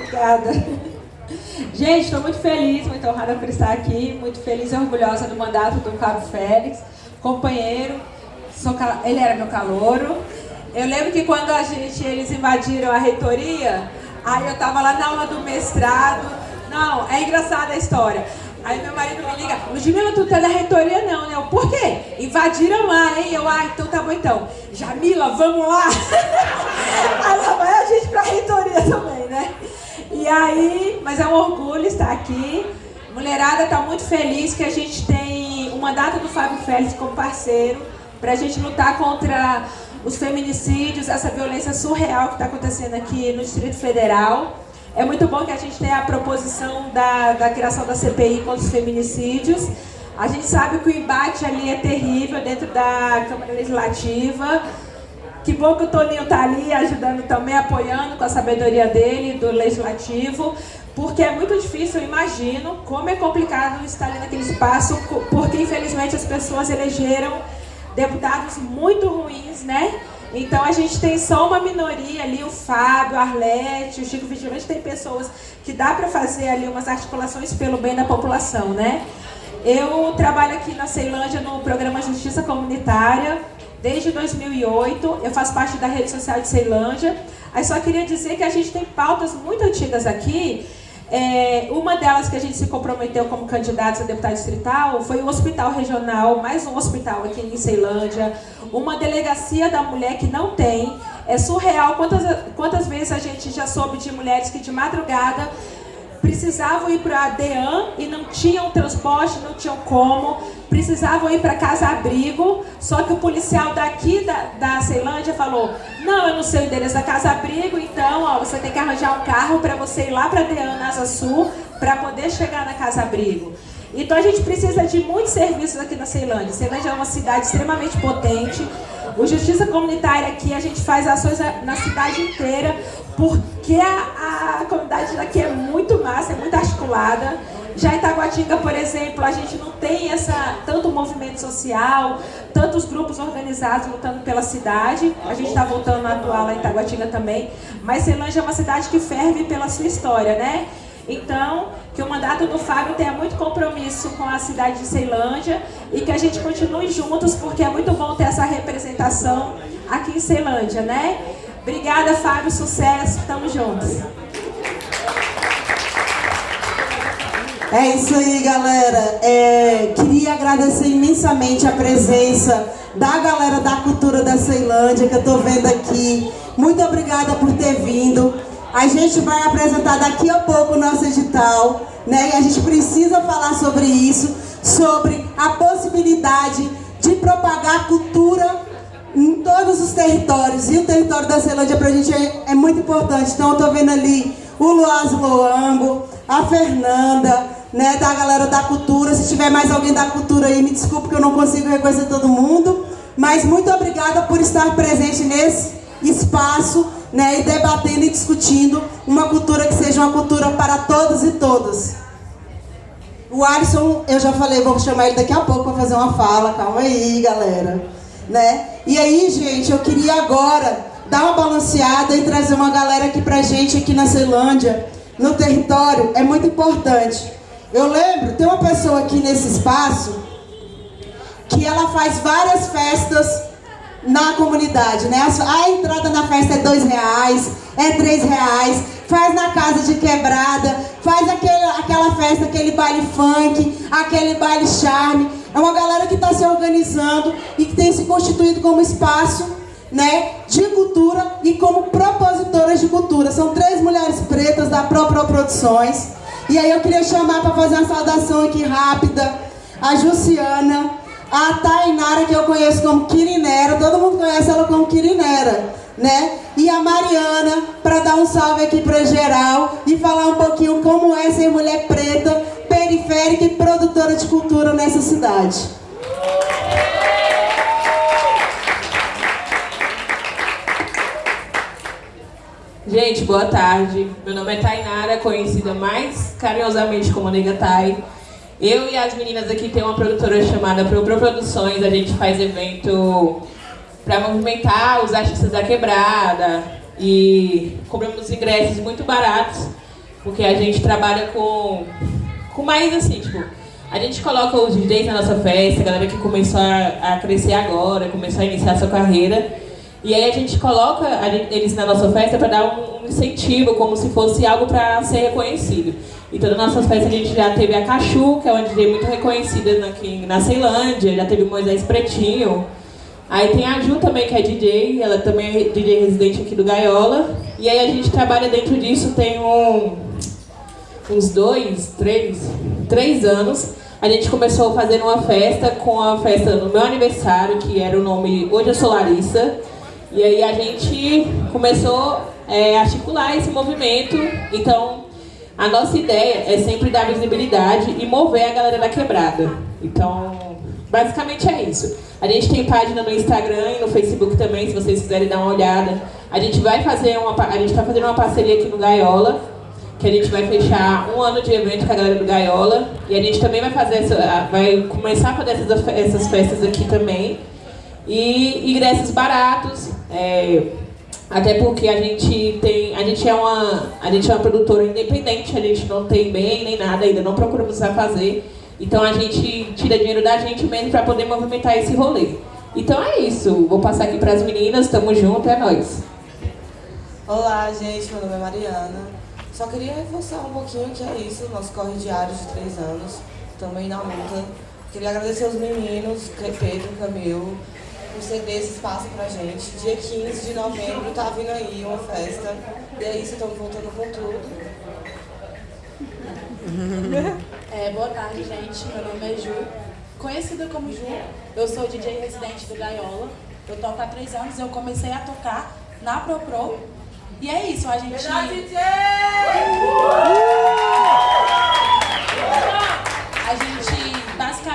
Obrigada. Gente, estou muito feliz, muito honrada por estar aqui, muito feliz e orgulhosa do mandato do Cabo Félix, companheiro, sou, ele era meu calouro. Eu lembro que quando a gente, eles invadiram a reitoria, aí eu estava lá na aula do mestrado, não, é engraçada a história. Aí meu marido me liga, Ludmila, tu tá da reitoria não, né? Eu, por quê? Invadiram lá, hein? Eu, ah, então tá bom então. Jamila, vamos lá! aí lá vai a gente pra reitoria também, né? E aí, mas é um orgulho estar aqui. Mulherada está muito feliz que a gente tem o mandato do Fábio Félix como parceiro para a gente lutar contra os feminicídios, essa violência surreal que está acontecendo aqui no Distrito Federal. É muito bom que a gente tenha a proposição da, da criação da CPI contra os feminicídios. A gente sabe que o embate ali é terrível dentro da Câmara Legislativa. Que bom que o Toninho está ali ajudando também, apoiando com a sabedoria dele, do Legislativo, porque é muito difícil, eu imagino, como é complicado estar ali naquele espaço, porque infelizmente as pessoas elegeram deputados muito ruins, né? Então a gente tem só uma minoria ali, o Fábio, Arlete, o Chico Vigilante, tem pessoas que dá para fazer ali umas articulações pelo bem da população, né? Eu trabalho aqui na Ceilândia no programa Justiça Comunitária, desde 2008. Eu faço parte da rede social de Ceilândia. Aí só queria dizer que a gente tem pautas muito antigas aqui. É, uma delas que a gente se comprometeu como candidatos a deputado distrital foi o hospital regional, mais um hospital aqui em Ceilândia, uma delegacia da mulher que não tem. É surreal quantas, quantas vezes a gente já soube de mulheres que de madrugada precisavam ir para a DEAN e não tinham transporte, não tinham como, precisavam ir para casa-abrigo, só que o policial daqui da, da Ceilândia falou, não, eu não sei o endereço da casa-abrigo, então ó, você tem que arranjar um carro para você ir lá para a DEAN, na Asa Sul, para poder chegar na casa-abrigo. Então a gente precisa de muitos serviços aqui na Ceilândia. Ceilândia é uma cidade extremamente potente. O Justiça Comunitária aqui, a gente faz ações na cidade inteira, porque a, a comunidade daqui é muito massa, é muito articulada. Já em Taguatinga, por exemplo, a gente não tem essa, tanto movimento social, tantos grupos organizados lutando pela cidade. A gente está voltando a atuar lá em Taguatinga também. Mas Ceilândia é uma cidade que ferve pela sua história, né? Então, que o mandato do Fábio tenha muito compromisso com a cidade de Ceilândia e que a gente continue juntos, porque é muito bom ter essa representação aqui em Ceilândia, né? Obrigada, Fábio. Sucesso. Tamo juntos. É isso aí, galera. É, queria agradecer imensamente a presença da galera da cultura da Ceilândia que eu tô vendo aqui. Muito obrigada por ter vindo. A gente vai apresentar daqui a pouco o nosso edital, né? E a gente precisa falar sobre isso, sobre a possibilidade de propagar cultura em todos os territórios. E o território da Ceilândia para a gente é, é, muito importante. Então eu estou vendo ali o Luaz Loango, a Fernanda, né, da galera da cultura. Se tiver mais alguém da cultura aí, me desculpe que eu não consigo reconhecer todo mundo. Mas muito obrigada por estar presente nesse espaço, né, e debatendo e discutindo uma cultura que seja uma cultura para todos e todas. O O Alisson, eu já falei, vou chamar ele daqui a pouco para fazer uma fala. Calma aí, galera. Né? E aí, gente, eu queria agora dar uma balanceada e trazer uma galera aqui pra gente aqui na Ceilândia, no território, é muito importante. Eu lembro, tem uma pessoa aqui nesse espaço que ela faz várias festas na comunidade, né? A entrada na festa é dois reais, é três reais, faz na casa de quebrada, faz aquele, aquela festa, aquele baile funk, aquele baile charme. É uma galera que está se organizando e que tem se constituído como espaço né, de cultura e como propositoras de cultura. São três mulheres pretas da própria Produções. E aí eu queria chamar para fazer uma saudação aqui rápida a Jussiana, a Tainara, que eu conheço como Quirinera, todo mundo conhece ela como Quirinera, né? E a Mariana, para dar um salve aqui para geral e falar um pouquinho como é ser mulher preta, periférica e produtora de cultura nessa cidade. Gente, boa tarde. Meu nome é Tainara, conhecida mais carinhosamente como Nega Tai. Eu e as meninas aqui tem uma produtora chamada Pro Pro Produções. A gente faz evento para movimentar os artistas da quebrada e cobramos ingressos muito baratos, porque a gente trabalha com, com mais assim, tipo, a gente coloca os DJs na nossa festa, a galera que começou a, a crescer agora, começou a iniciar sua carreira. E aí a gente coloca eles na nossa festa para dar um, incentivo, como se fosse algo para ser reconhecido. Então, nas nossas festas a gente já teve a Cachu, que é uma DJ muito reconhecida aqui na Ceilândia, já teve o Moisés Pretinho. Aí tem a Ju também, que é DJ, ela também é DJ residente aqui do Gaiola. E aí a gente trabalha dentro disso tem um, uns dois, três, três anos. A gente começou fazendo uma festa com a festa no meu aniversário, que era o nome Hoje Eu Sou Larissa. E aí a gente começou é, a articular esse movimento. Então, a nossa ideia é sempre dar visibilidade e mover a galera da quebrada. Então, basicamente é isso. A gente tem página no Instagram e no Facebook também, se vocês quiserem dar uma olhada. A gente vai fazer uma, a gente está fazendo uma parceria aqui no Gaiola, que a gente vai fechar um ano de evento com a galera do Gaiola. E a gente também vai fazer essa, vai começar a fazer essas, essas festas aqui também. E ingressos baratos, é, até porque a gente tem, a gente é uma, a gente é uma produtora independente, a gente não tem bem nem nada, ainda não procuramos a fazer. Então a gente tira dinheiro da gente mesmo para poder movimentar esse rolê. Então é isso, vou passar aqui para as meninas, tamo junto, é nóis. Olá gente, meu nome é Mariana. Só queria reforçar um pouquinho que é isso, nosso corre diário de três anos, também na luta. Queria agradecer aos meninos, Pedro, Camilo, por ceder esse espaço pra gente. Dia 15 de novembro tá vindo aí uma festa. E é isso, estamos voltando com tudo. É, boa tarde, gente. Meu nome é Ju. Conhecida como Ju, eu sou DJ residente do Gaiola. Eu toco há três anos, eu comecei a tocar na ProPro. E é isso, a gente... DJ! A gente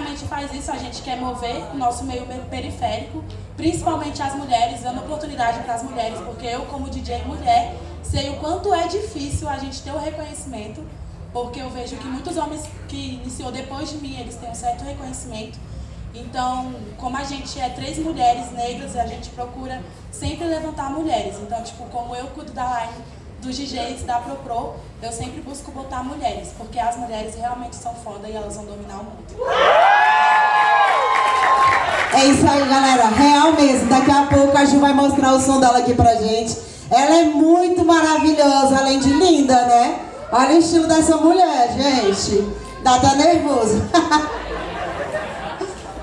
basicamente faz isso, a gente quer mover o nosso meio periférico, principalmente as mulheres, dando oportunidade para as mulheres, porque eu, como DJ mulher, sei o quanto é difícil a gente ter o reconhecimento, porque eu vejo que muitos homens que iniciou depois de mim, eles têm um certo reconhecimento. Então, como a gente é três mulheres negras, a gente procura sempre levantar mulheres. Então, tipo, como eu cuido da line dos DJs da ProPro, eu sempre busco botar mulheres, porque as mulheres realmente são foda e elas vão dominar o mundo. É isso aí, galera. Real mesmo. Daqui a pouco a Ju vai mostrar o som dela aqui pra gente. Ela é muito maravilhosa, além de linda, né? Olha o estilo dessa mulher, gente. Dá até nervoso.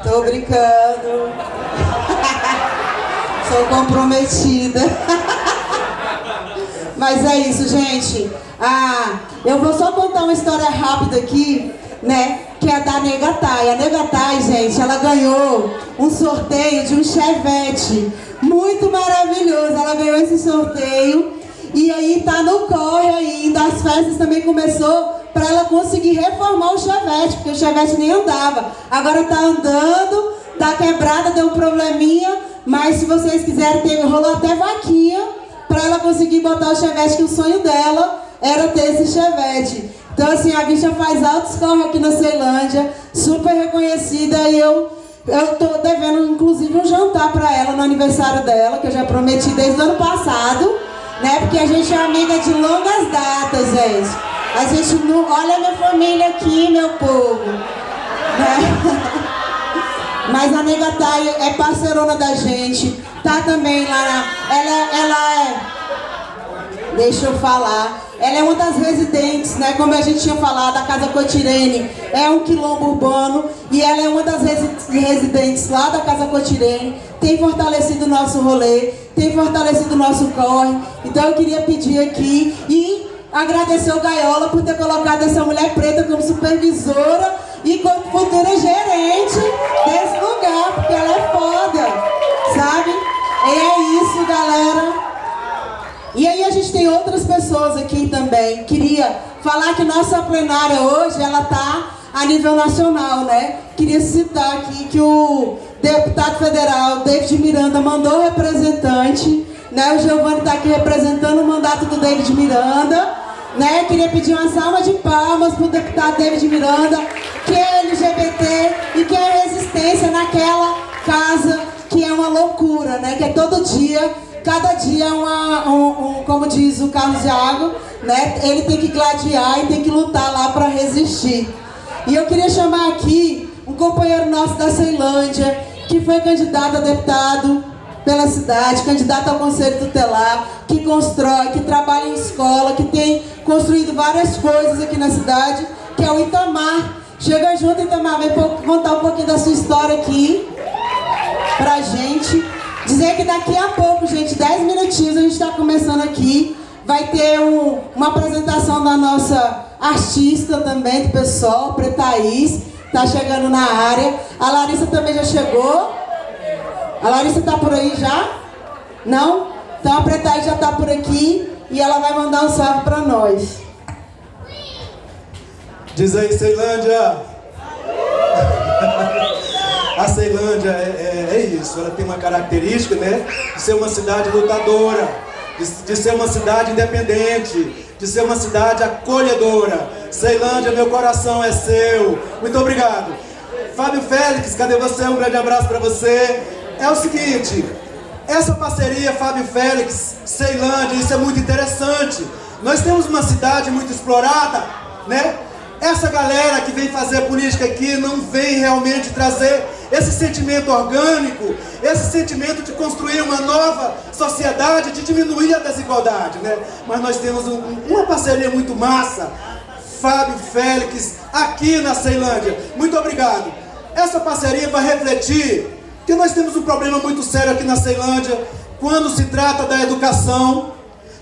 Tô brincando. Sou comprometida. Mas é isso, gente. Ah, eu vou só contar uma história rápida aqui, né? Que é da Negatai. A Negatai, gente, ela ganhou um sorteio de um Chevette. Muito maravilhoso. Ela ganhou esse sorteio. E aí tá no corre ainda. As festas também começou para ela conseguir reformar o Chevette, porque o Chevette nem andava. Agora tá andando, tá quebrada, deu um probleminha. Mas se vocês quiserem, tem, rolou até vaquinha para ela conseguir botar o Chevette, que o sonho dela era ter esse Chevette. Então, assim, a bicha faz altos corre aqui na Ceilândia, super reconhecida, e eu eu tô devendo, inclusive, um jantar para ela no aniversário dela, que eu já prometi desde o ano passado, né? Porque a gente é amiga de longas datas, gente. A gente não. Olha a minha família aqui, meu povo. Né? Mas a nega Thay é parceirona da gente. Tá também lá na. Ela, ela é. Deixa eu falar. Ela é uma das residentes, né? Como a gente tinha falado, a Casa Cotirene é um quilombo urbano e ela é uma das residentes lá da Casa Cotirene. Tem fortalecido o nosso rolê, tem fortalecido o nosso corre. Então eu queria pedir aqui e agradecer o Gaiola por ter colocado essa mulher preta como supervisora e como futura gerente desse lugar, porque ela é foda, sabe? É isso, galera. E aí a gente tem outras pessoas aqui também. Queria falar que nossa plenária hoje, ela tá a nível nacional, né? Queria citar aqui que o deputado federal David Miranda mandou representante, né? O Giovanni está aqui representando o mandato do David Miranda, né? Queria pedir uma salva de palmas para o deputado David Miranda, que é LGBT e que é resistência naquela casa que é uma loucura, né? Que é todo dia cada dia é uma, um, um, como diz o Carlos Iago, né? Ele tem que gladiar e tem que lutar lá para resistir. E eu queria chamar aqui um companheiro nosso da Ceilândia, que foi candidato a deputado pela cidade, candidato ao Conselho Tutelar, que constrói, que trabalha em escola, que tem construído várias coisas aqui na cidade, que é o Itamar. Chega junto, Itamar, vem contar um pouquinho da sua história aqui pra gente. Dizer que daqui a pouco, gente, 10 minutinhos, a gente está começando aqui. Vai ter um, uma apresentação da nossa artista também, do pessoal, Pretaís. Está chegando na área. A Larissa também já chegou. A Larissa está por aí já? Não? Então a Pretaís já está por aqui e ela vai mandar um salve para nós. Diz aí, Ceilândia! A Ceilândia é, é, é, isso, ela tem uma característica né, de ser uma cidade lutadora, de, de ser uma cidade independente, de ser uma cidade acolhedora. Ceilândia, meu coração é seu. Muito obrigado. Fábio Félix, cadê você? Um grande abraço para você. É o seguinte, essa parceria Fábio Félix, Ceilândia, isso é muito interessante. Nós temos uma cidade muito explorada, né? Essa galera que vem fazer política aqui não vem realmente trazer esse sentimento orgânico, esse sentimento de construir uma nova sociedade, de diminuir a desigualdade, né? Mas nós temos um, uma parceria muito massa, Fábio Félix, aqui na Ceilândia. Muito obrigado. Essa parceria vai refletir que nós temos um problema muito sério aqui na Ceilândia, quando se trata da educação,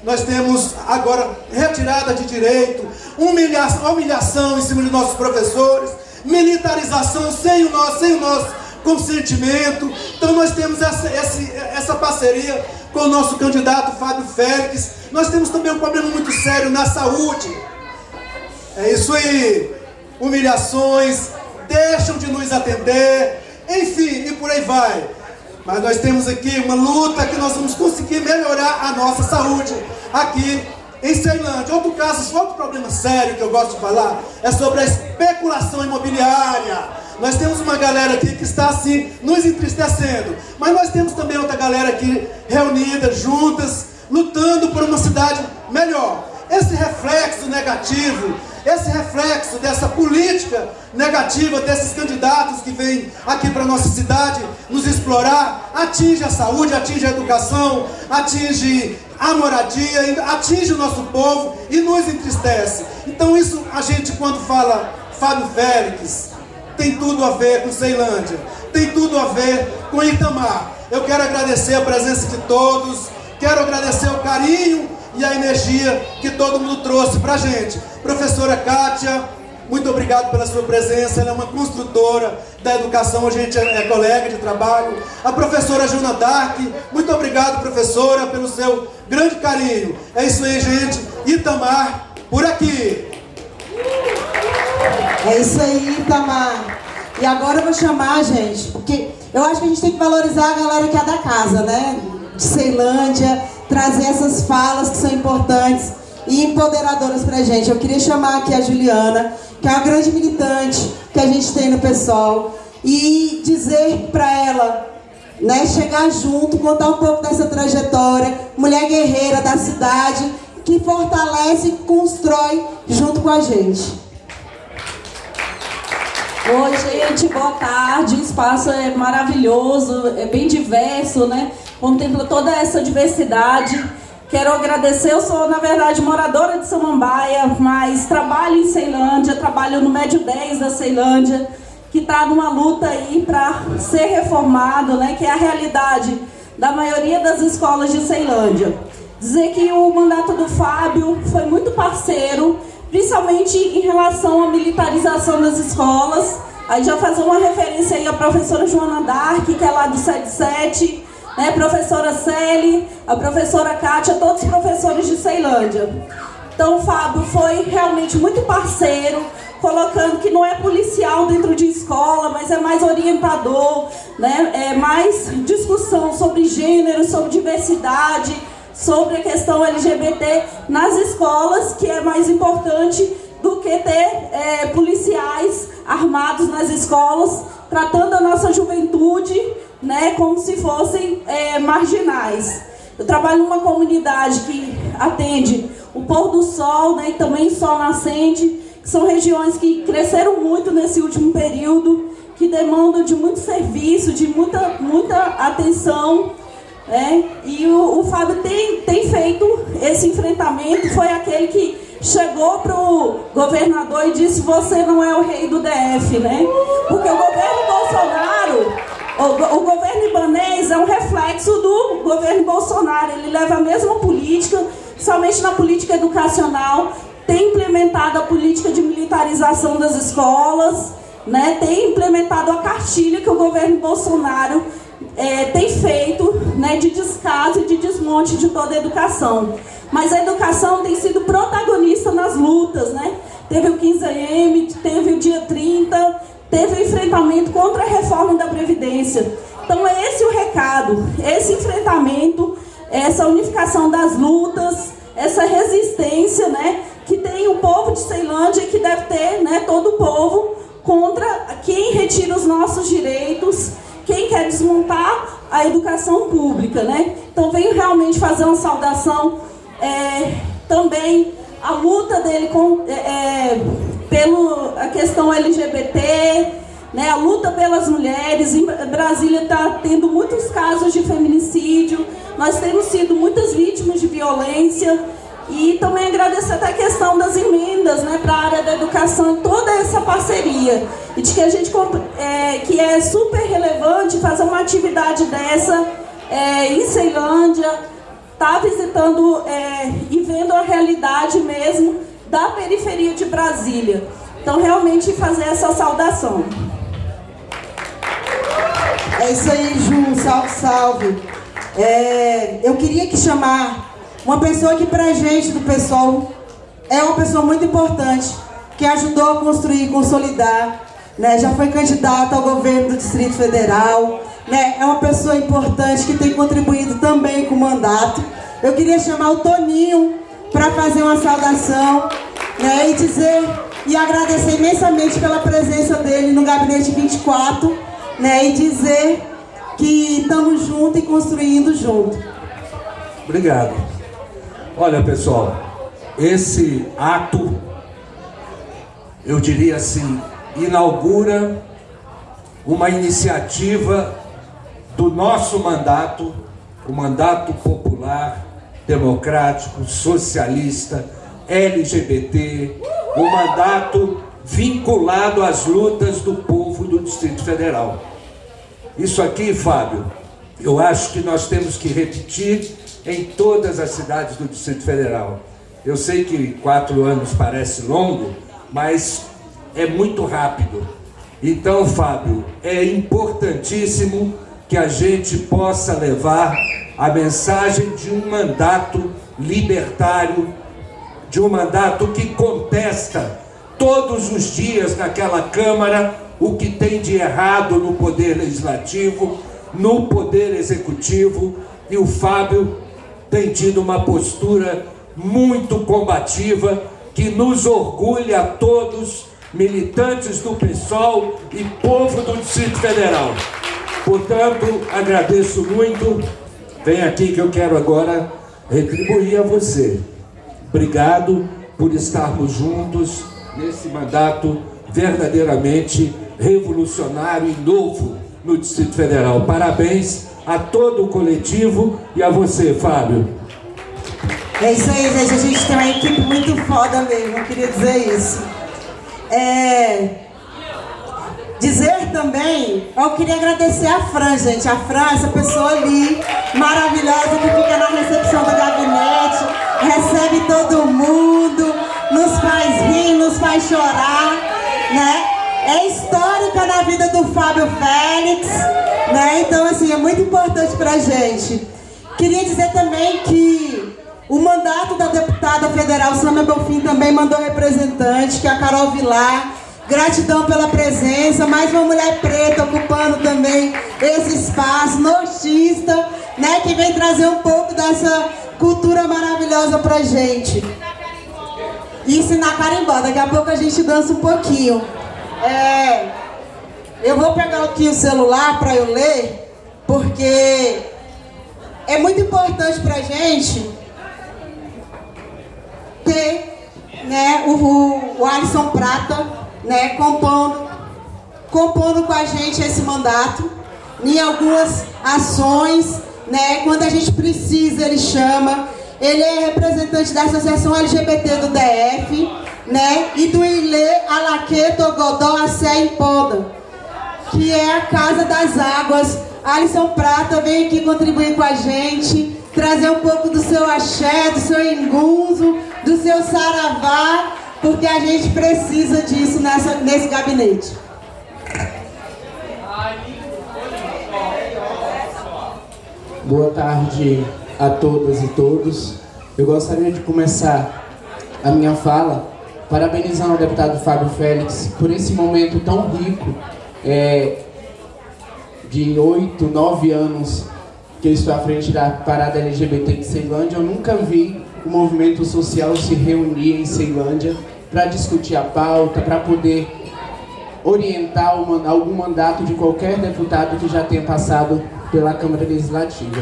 nós temos agora retirada de direito, humilhação, humilhação em cima de nossos professores, militarização sem o nosso, sem o nosso consentimento. Então nós temos essa, essa, parceria com o nosso candidato Fábio Félix. Nós temos também um problema muito sério na saúde. É isso aí. Humilhações, deixam de nos atender, enfim, e por aí vai. Mas nós temos aqui uma luta que nós vamos conseguir melhorar a nossa saúde aqui em Ceilândia. Outro caso, outro problema sério que eu gosto de falar é sobre a especulação imobiliária. Nós temos uma galera aqui que está assim, nos entristecendo. Mas nós temos também outra galera aqui reunida, juntas, lutando por uma cidade melhor. Esse reflexo negativo esse reflexo dessa política negativa desses candidatos que vêm aqui para nossa cidade nos explorar, atinge a saúde, atinge a educação, atinge a moradia, atinge o nosso povo e nos entristece. Então isso a gente quando fala Fábio Félix, tem tudo a ver com Ceilândia, tem tudo a ver com Itamar. Eu quero agradecer a presença de todos, quero agradecer o carinho e a energia que todo mundo trouxe para a gente. Professora Kátia, muito obrigado pela sua presença, ela é uma construtora da educação, a gente é, é colega de trabalho. A professora Juna Dark, muito obrigado professora pelo seu grande carinho. É isso aí gente, Itamar, por aqui. É isso aí Itamar. E agora eu vou chamar, gente, porque eu acho que a gente tem que valorizar a galera que é da casa, né? De Ceilândia, trazer essas falas que são importantes. e empoderadoras pra gente. Eu queria chamar aqui a Juliana, que é uma grande militante que a gente tem no pessoal, e dizer para ela, né, chegar junto, contar um pouco dessa trajetória, mulher guerreira da cidade, que fortalece e constrói junto com a gente. Oi, gente, boa tarde. O espaço é maravilhoso, é bem diverso, né? Contempla toda essa diversidade. Quero agradecer, eu sou, na verdade, moradora de Samambaia, mas trabalho em Ceilândia, trabalho no Médio 10 da Ceilândia, que está numa luta aí para ser reformado, né? Que é a realidade da maioria das escolas de Ceilândia. Dizer que o mandato do Fábio foi muito parceiro, principalmente em relação à militarização das escolas. Aí já fazer uma referência aí à professora Joana Dark, que é lá do 77, né, professora Celi, a professora Kátia, todos os professores de Ceilândia. Então o Fábio foi realmente muito parceiro, colocando que não é policial dentro de escola, mas é mais orientador, né, é mais discussão sobre gênero, sobre diversidade, sobre a questão LGBT nas escolas, que é mais importante do que ter é, policiais armados nas escolas, tratando a nossa juventude né, como se fossem é, marginais. Eu trabalho numa comunidade que atende o pôr do sol né, e também sol nascente, são regiões que cresceram muito nesse último período, que demandam de muito serviço, de muita, muita atenção né? E o, o Fábio tem, tem feito esse enfrentamento, foi aquele que chegou para o governador e disse, você não é o rei do DF, né? Porque o governo Bolsonaro, o, o governo Ibanês é um reflexo do governo Bolsonaro, ele leva a mesma política, somente na política educacional, tem implementado a política de militarização das escolas, né? tem implementado a cartilha que o governo Bolsonaro é, tem feito né, de descaso e de desmonte de toda a educação. Mas a educação tem sido protagonista nas lutas, né? Teve o 15M, teve o dia 30, teve o enfrentamento contra a reforma da Previdência. Então é esse o recado, esse enfrentamento, essa unificação das lutas, essa resistência, né? Que tem o povo de Ceilândia e que deve ter, né? Todo o povo contra quem retira os nossos direitos, quem quer desmontar a educação pública, né? Então venho realmente fazer uma saudação é, também a luta dele com, é, é pelo a questão LGBT, né? A luta pelas mulheres. Em Brasília está tendo muitos casos de feminicídio. Nós temos sido muitas vítimas de violência. E também agradecer até a questão das emendas né, para a área da educação, toda essa parceria. E de que a gente é, que é super relevante fazer uma atividade dessa é, em Ceilândia, tá visitando é, e vendo a realidade mesmo da periferia de Brasília. Então realmente fazer essa saudação. É isso aí, Ju, salve, salve. É, eu queria que chamar uma pessoa que pra gente do pessoal é uma pessoa muito importante, que ajudou a construir consolidar, né? já foi candidata ao governo do Distrito Federal, né? é uma pessoa importante que tem contribuído também com o mandato. Eu queria chamar o Toninho para fazer uma saudação né? e dizer e agradecer imensamente pela presença dele no Gabinete 24 né? e dizer que estamos juntos e construindo junto. Obrigado. Olha, pessoal, esse ato, eu diria assim, inaugura uma iniciativa do nosso mandato, o mandato popular, democrático, socialista, LGBT, o mandato vinculado às lutas do povo do Distrito Federal. Isso aqui, Fábio, eu acho que nós temos que repetir em todas as cidades do Distrito Federal. Eu sei que quatro anos parece longo, mas é muito rápido. Então, Fábio, é importantíssimo que a gente possa levar a mensagem de um mandato libertário, de um mandato que contesta todos os dias naquela Câmara o que tem de errado no Poder Legislativo, no Poder Executivo, e o Fábio tem tido uma postura muito combativa, que nos orgulha a todos, militantes do PSOL e povo do Distrito Federal. Portanto, agradeço muito. Vem aqui que eu quero agora retribuir a você. Obrigado por estarmos juntos nesse mandato verdadeiramente revolucionário e novo no Distrito Federal. Parabéns a todo o coletivo e a você, Fábio. É isso aí, gente. A gente tem uma equipe muito foda mesmo, eu queria dizer isso. É... Dizer também, eu queria agradecer a Fran, gente. A Fran, essa pessoa ali, maravilhosa, que fica na recepção do gabinete, recebe todo mundo, nos faz rir, nos faz chorar, né? É histórica na vida do Fábio Félix, né? Então, assim, é muito importante pra gente. Queria dizer também que o mandato da deputada federal Sâmia Belfim também mandou representante, que é a Carol Vilar. Gratidão pela presença, mais uma mulher preta ocupando também esse espaço, nortista, né, que vem trazer um pouco dessa cultura maravilhosa pra gente. Ensinar carimbó, daqui a pouco a gente dança um pouquinho. É, eu vou pegar aqui o celular para eu ler, porque é muito importante pra gente ter né, o, o Alisson Prata né, compondo, compondo com a gente esse mandato, em algumas ações, né, quando a gente precisa, ele chama. Ele é representante da Associação LGBT do DF, né, e do Ilê Alaque Togodó Assé Impoda, que é a Casa das Águas. Alisson Prata vem aqui contribuir com a gente, trazer um pouco do seu axé, do seu engunzo, do seu saravá, porque a gente precisa disso nessa, nesse gabinete. Boa tarde a todas e todos. Eu gostaria de começar a minha fala parabenizando o deputado Fábio Félix por esse momento tão rico é, de oito, nove anos que eu estou à frente da parada LGBT de Ceilândia. Eu nunca vi o movimento social se reunir em Ceilândia para discutir a pauta, para poder orientar algum mandato de qualquer deputado que já tenha passado pela Câmara Legislativa.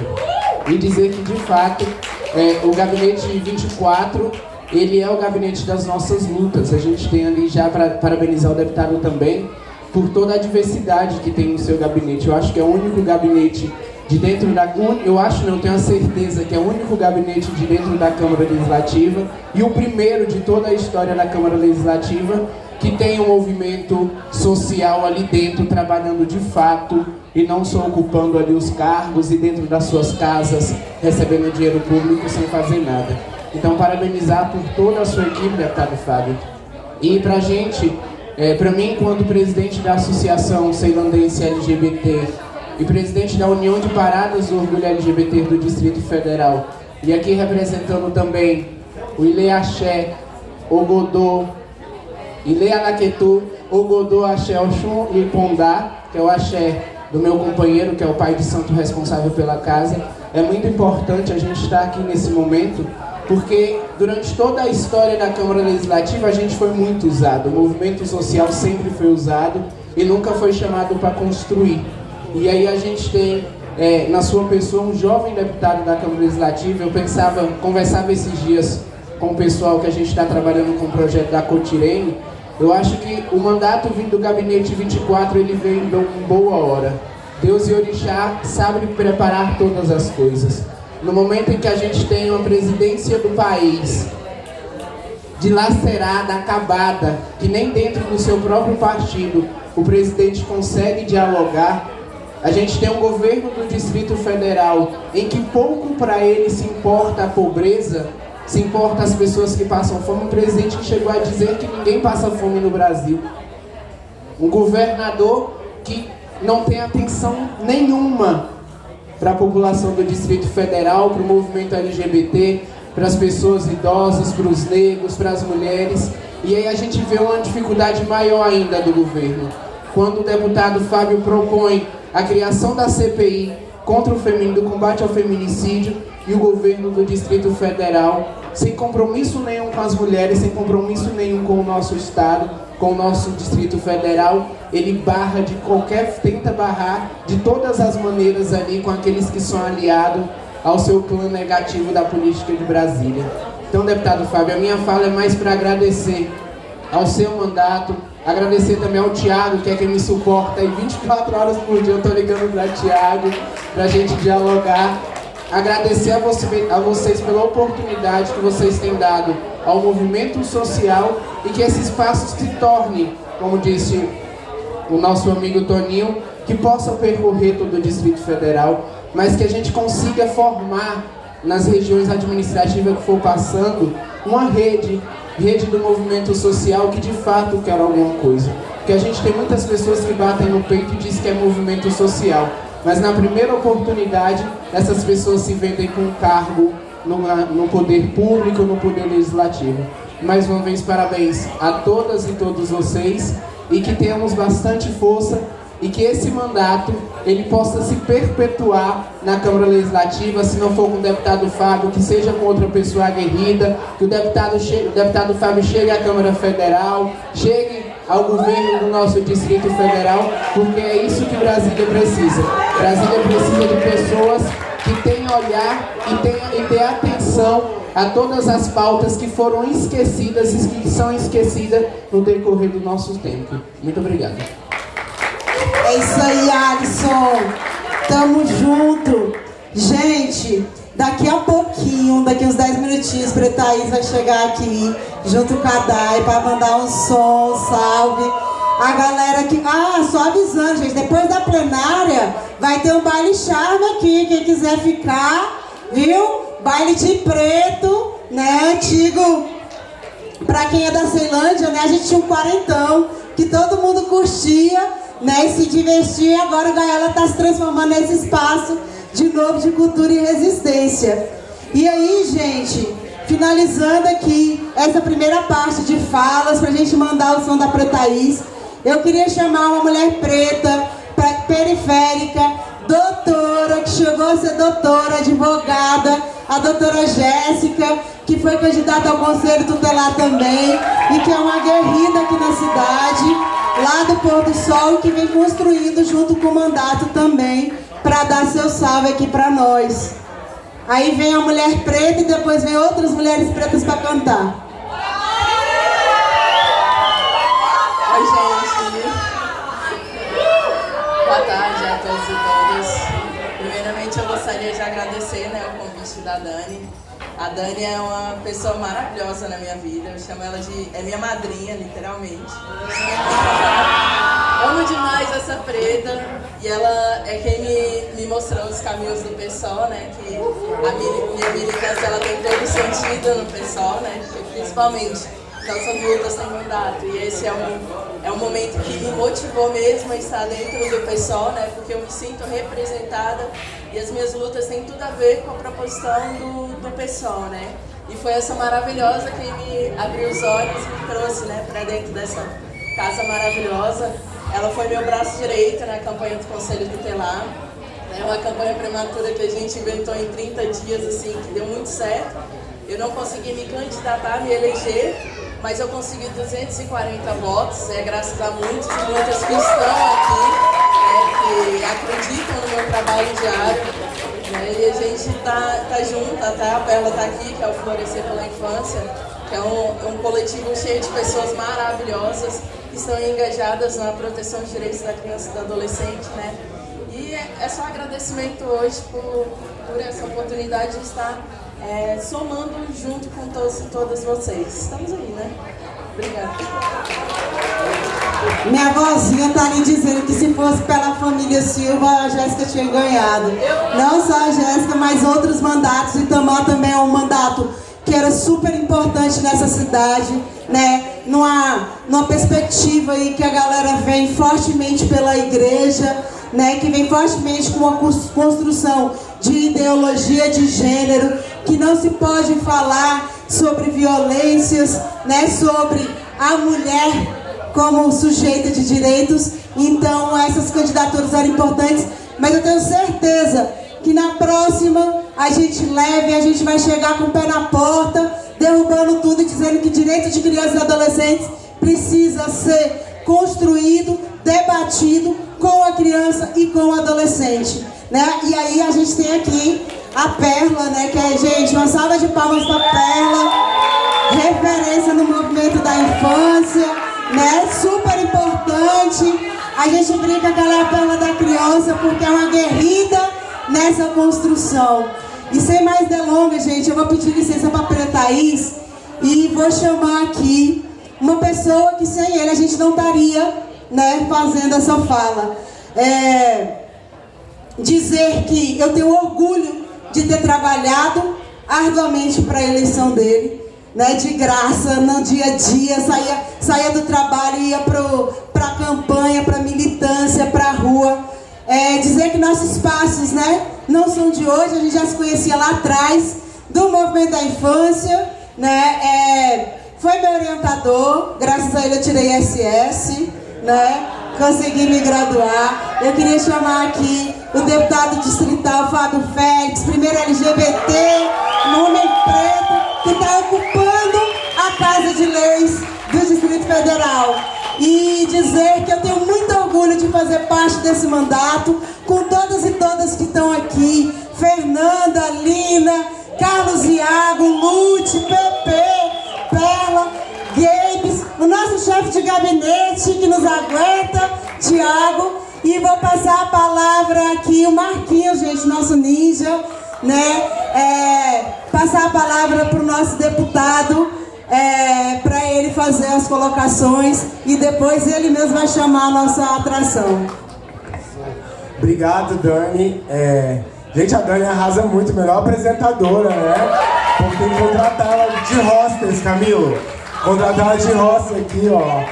E dizer que, de fato, é, o gabinete 24, ele é o gabinete das nossas lutas. A gente tem ali já para parabenizar o deputado também por toda a diversidade que tem no seu gabinete. Eu acho que é o único gabinete de dentro da... Eu acho, não, tenho a certeza que é o único gabinete de dentro da Câmara Legislativa e o primeiro de toda a história da Câmara Legislativa que tem um movimento social ali dentro, trabalhando de fato e não só ocupando ali os cargos e dentro das suas casas, recebendo dinheiro público sem fazer nada. Então, parabenizar por toda a sua equipe, deputado Fábio. E pra gente, é, pra mim, enquanto presidente da Associação Ceilandense LGBT e presidente da União de Paradas do Orgulho LGBT do Distrito Federal. E aqui representando também o Ile Axé, Ogodô, Ile Anaquetu, Ogodô Axé Oxum e Pondá, que é o axé do meu companheiro, que é o pai de santo responsável pela casa. É muito importante a gente estar aqui nesse momento, porque durante toda a história da Câmara Legislativa a gente foi muito usado. O movimento social sempre foi usado e nunca foi chamado para construir. E aí a gente tem é, na sua pessoa um jovem deputado da Câmara Legislativa. Eu pensava, conversava esses dias com o pessoal que a gente está trabalhando com o projeto da Cotirene. Eu acho que o mandato vindo do gabinete 24 ele veio em boa hora. Deus e Orixá sabem preparar todas as coisas. No momento em que a gente tem uma presidência do país dilacerada, acabada, que nem dentro do seu próprio partido o presidente consegue dialogar, a gente tem um governo do Distrito Federal em que pouco para ele se importa a pobreza, se importa as pessoas que passam fome. Um presidente que chegou a dizer que ninguém passa fome no Brasil. Um governador que não tem atenção nenhuma para a população do Distrito Federal, para o movimento LGBT, para as pessoas idosas, para os negros, para as mulheres. E aí a gente vê uma dificuldade maior ainda do governo. Quando o deputado Fábio propõe a criação da CPI contra o feminino, do combate ao feminicídio e o governo do Distrito Federal sem compromisso nenhum com as mulheres, sem compromisso nenhum com o nosso Estado, com o nosso Distrito Federal, ele barra de qualquer, tenta barrar de todas as maneiras ali com aqueles que são aliados ao seu plano negativo da política de Brasília. Então, deputado Fábio, a minha fala é mais para agradecer ao seu mandato, agradecer também ao Tiago, que é quem me suporta aí 24 horas por dia, eu estou ligando para Tiago, para a gente dialogar. Agradecer a, você, a vocês pela oportunidade que vocês têm dado ao movimento social e que esse espaço se torne, como disse o nosso amigo Toninho, que possa percorrer todo o Distrito Federal, mas que a gente consiga formar nas regiões administrativas que for passando uma rede, rede do movimento social que de fato quer alguma coisa. Porque a gente tem muitas pessoas que batem no peito e dizem que é movimento social, mas na primeira oportunidade essas pessoas se vendem com cargo no, no poder público, no poder legislativo. Mais uma vez, parabéns a todas e todos vocês e que tenhamos bastante força e que esse mandato ele possa se perpetuar na Câmara Legislativa, se não for com o deputado Fábio, que seja com outra pessoa aguerrida, que o deputado, chegue, o deputado Fábio chegue à Câmara Federal, chegue ao governo do nosso Distrito Federal, porque é isso que Brasília precisa. Brasília precisa de pessoas que tenham olhar e tenham e ter atenção a todas as pautas que foram esquecidas e que são esquecidas no decorrer do nosso tempo. Muito obrigado. É isso aí, Alisson. Tamo junto. Gente, daqui a pouquinho, daqui uns 10 minutinhos, Thaís vai chegar aqui, junto com a Dai, para mandar um som, um salve. A galera que... Ah, só avisando, gente, depois da plenária, vai ter um baile charme aqui, quem quiser ficar, viu? Baile de preto, né, antigo. Pra quem é da Ceilândia, né, a gente tinha um quarentão, que todo mundo curtia né, e se divertir. Agora o Gaela está se transformando nesse espaço de novo de cultura e resistência. E aí, gente, finalizando aqui essa primeira parte de falas, para a gente mandar o som da Pretaís, eu queria chamar uma mulher preta, periférica, doutora, que chegou a ser doutora, advogada, a doutora Jéssica, que foi candidata ao Conselho Tutelar também, e que é uma guerrida aqui na cidade lá do pôr do sol que vem construindo junto com o mandato também para dar seu salve aqui para nós. Aí vem a mulher preta e depois vem outras mulheres pretas para cantar. Oi, gente. Boa tarde a todos e todas. Primeiramente, eu gostaria de agradecer né, o convite da Dani a Dani é uma pessoa maravilhosa na minha vida. Eu chamo ela de. É minha madrinha, literalmente. Amo demais essa preta. E ela é quem me, me mostrou os caminhos do PSOL, né? Que a minha militância ela tem todo sentido no PSOL, né? Principalmente nossas lutas sem mandato. E esse é um, é um momento que me motivou mesmo a estar dentro do PSOL, né? Porque eu me sinto representada e as minhas lutas têm tudo a ver com a proposição do, do PSOL, né? E foi essa maravilhosa quem me abriu os olhos e me trouxe né, para dentro dessa casa maravilhosa. Ela foi meu braço direito na campanha do Conselho Tutelar. É uma campanha prematura que a gente inventou em 30 dias, assim, que deu muito certo. Eu não consegui me candidatar, me eleger, mas eu consegui 240 votos, é graças a muitos e muitas que estão aqui, né, que acreditam no meu trabalho diário. Né, e a gente tá, tá junto, até a Perla tá aqui, que é o Florescer pela Infância, que é um, um coletivo cheio de pessoas maravilhosas que estão engajadas na proteção dos direitos da criança e do adolescente, né? E é, é só agradecimento hoje por, por essa oportunidade de estar é, somando junto com todos e todas vocês. Estamos aí, né? Obrigada. Minha vozinha tá ali dizendo que se fosse pela família Silva, a Jéssica tinha ganhado. Não só a Jéssica, mas outros mandatos. E Tamar também é um mandato que era super importante nessa cidade, né? Numa, numa perspectiva aí que a galera vem fortemente pela igreja, né? Que vem fortemente com uma construção de ideologia de gênero, que não se pode falar sobre violências, né, sobre a mulher como sujeita de direitos. Então essas candidaturas eram importantes, mas eu tenho certeza que na próxima a gente leve, a gente vai chegar com o pé na porta, derrubando tudo e dizendo que direito de crianças e adolescentes precisa ser construído, debatido com a criança e com o adolescente. Né? E aí a gente tem aqui a Perla, né? Que é, gente, uma salva de palmas para Perla, referência no movimento da infância, né? Super importante. A gente brinca que ela é a Perla da criança porque é uma guerrida nessa construção. E sem mais delongas, gente, eu vou pedir licença para a Thaís e vou chamar aqui uma pessoa que sem ele a gente não estaria né, fazendo essa fala. É, dizer que eu tenho orgulho de ter trabalhado arduamente para a eleição dele, né, de graça, no dia a dia, saía, saía do trabalho ia para a campanha, para a militância, para a rua. É, dizer que nossos passos né, não são de hoje, a gente já se conhecia lá atrás, do movimento da infância, né, é, foi meu orientador, graças a ele eu tirei SS, né, consegui me graduar. Eu queria chamar aqui o deputado distrital Fábio Félix, primeiro LGBT, homem preto, que está ocupando a Casa de Leis do Distrito Federal. E dizer que eu tenho muito orgulho de fazer parte desse mandato, com todas e todas que estão aqui, Fernanda, Lina, Carlos Iago, Lute, Pepe, Perla, Gabes, o nosso chefe de gabinete que nos aguenta, Tiago, e vou passar a palavra aqui, o Marquinhos, gente, nosso ninja, né? É, passar a palavra para o nosso deputado, é, para ele fazer as colocações e depois ele mesmo vai chamar a nossa atração. Obrigado, Dani. É, gente, a Dani arrasa muito, melhor apresentadora, né? Porque contratar ela de hostess, Camilo. Contratar de hostess aqui, ó.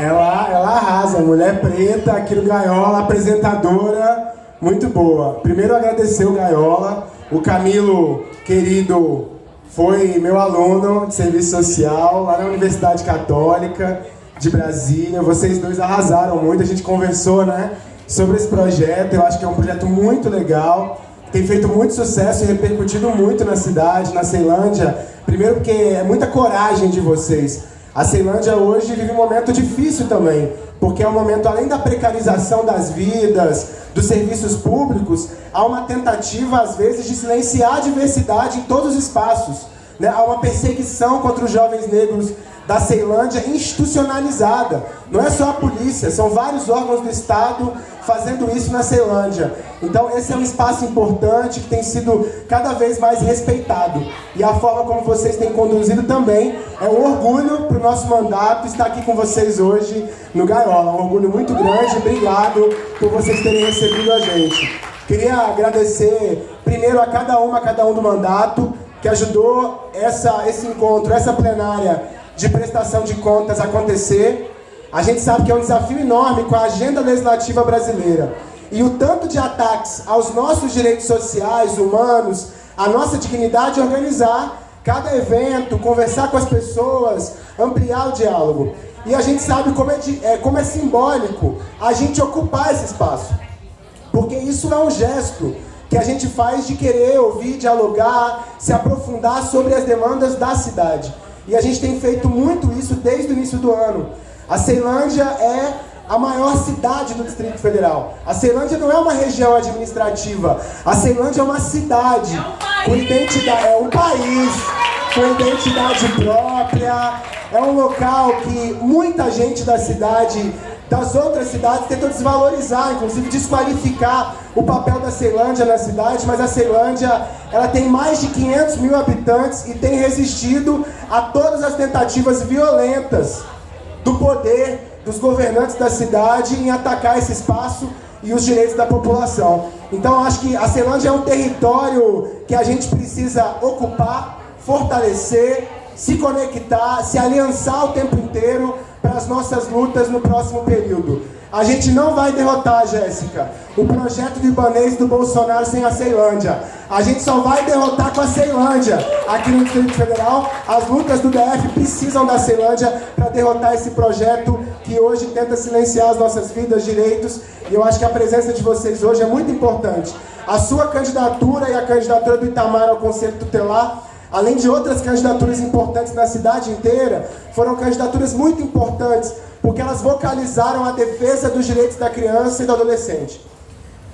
Ela, ela arrasa, mulher preta, aqui no Gaiola, apresentadora, muito boa. Primeiro agradecer o Gaiola, o Camilo, querido, foi meu aluno de serviço social lá na Universidade Católica de Brasília. Vocês dois arrasaram muito, a gente conversou, né, sobre esse projeto. Eu acho que é um projeto muito legal, tem feito muito sucesso e repercutido muito na cidade, na Ceilândia. Primeiro porque é muita coragem de vocês. A Ceilândia hoje vive um momento difícil também, porque é um momento, além da precarização das vidas, dos serviços públicos, há uma tentativa, às vezes, de silenciar a diversidade em todos os espaços. Né? Há uma perseguição contra os jovens negros da Ceilândia institucionalizada. Não é só a polícia, são vários órgãos do Estado fazendo isso na Ceilândia. Então esse é um espaço importante que tem sido cada vez mais respeitado. E a forma como vocês têm conduzido também é um orgulho para o nosso mandato estar aqui com vocês hoje no Gaiola. Um orgulho muito grande, obrigado por vocês terem recebido a gente. Queria agradecer primeiro a cada uma, a cada um do mandato, que ajudou essa, esse encontro, essa plenária de prestação de contas acontecer. A gente sabe que é um desafio enorme com a agenda legislativa brasileira. E o tanto de ataques aos nossos direitos sociais, humanos, a nossa dignidade organizar cada evento, conversar com as pessoas, ampliar o diálogo. E a gente sabe como é, de, é, como é simbólico a gente ocupar esse espaço. Porque isso é um gesto que a gente faz de querer ouvir, dialogar, se aprofundar sobre as demandas da cidade. E a gente tem feito muito isso desde o início do ano. A Ceilândia é a maior cidade do Distrito Federal. A Ceilândia não é uma região administrativa. A Ceilândia é uma cidade é um com identidade, é um país com identidade própria. É um local que muita gente da cidade, das outras cidades, tentou desvalorizar, inclusive desqualificar o papel da Ceilândia na cidade, mas a Ceilândia ela tem mais de 500 mil habitantes e tem resistido a todas as tentativas violentas do poder dos governantes da cidade em atacar esse espaço e os direitos da população. Então acho que a Ceilândia é um território que a gente precisa ocupar, fortalecer, se conectar, se aliançar o tempo inteiro para as nossas lutas no próximo período. A gente não vai derrotar, Jéssica, o projeto de Ibanês do Bolsonaro sem a Ceilândia. A gente só vai derrotar com a Ceilândia. Aqui no Distrito Federal, as lutas do DF precisam da Ceilândia para derrotar esse projeto que hoje tenta silenciar as nossas vidas, direitos. E eu acho que a presença de vocês hoje é muito importante. A sua candidatura e a candidatura do Itamar ao Conselho Tutelar além de outras candidaturas importantes na cidade inteira, foram candidaturas muito importantes, porque elas vocalizaram a defesa dos direitos da criança e do adolescente.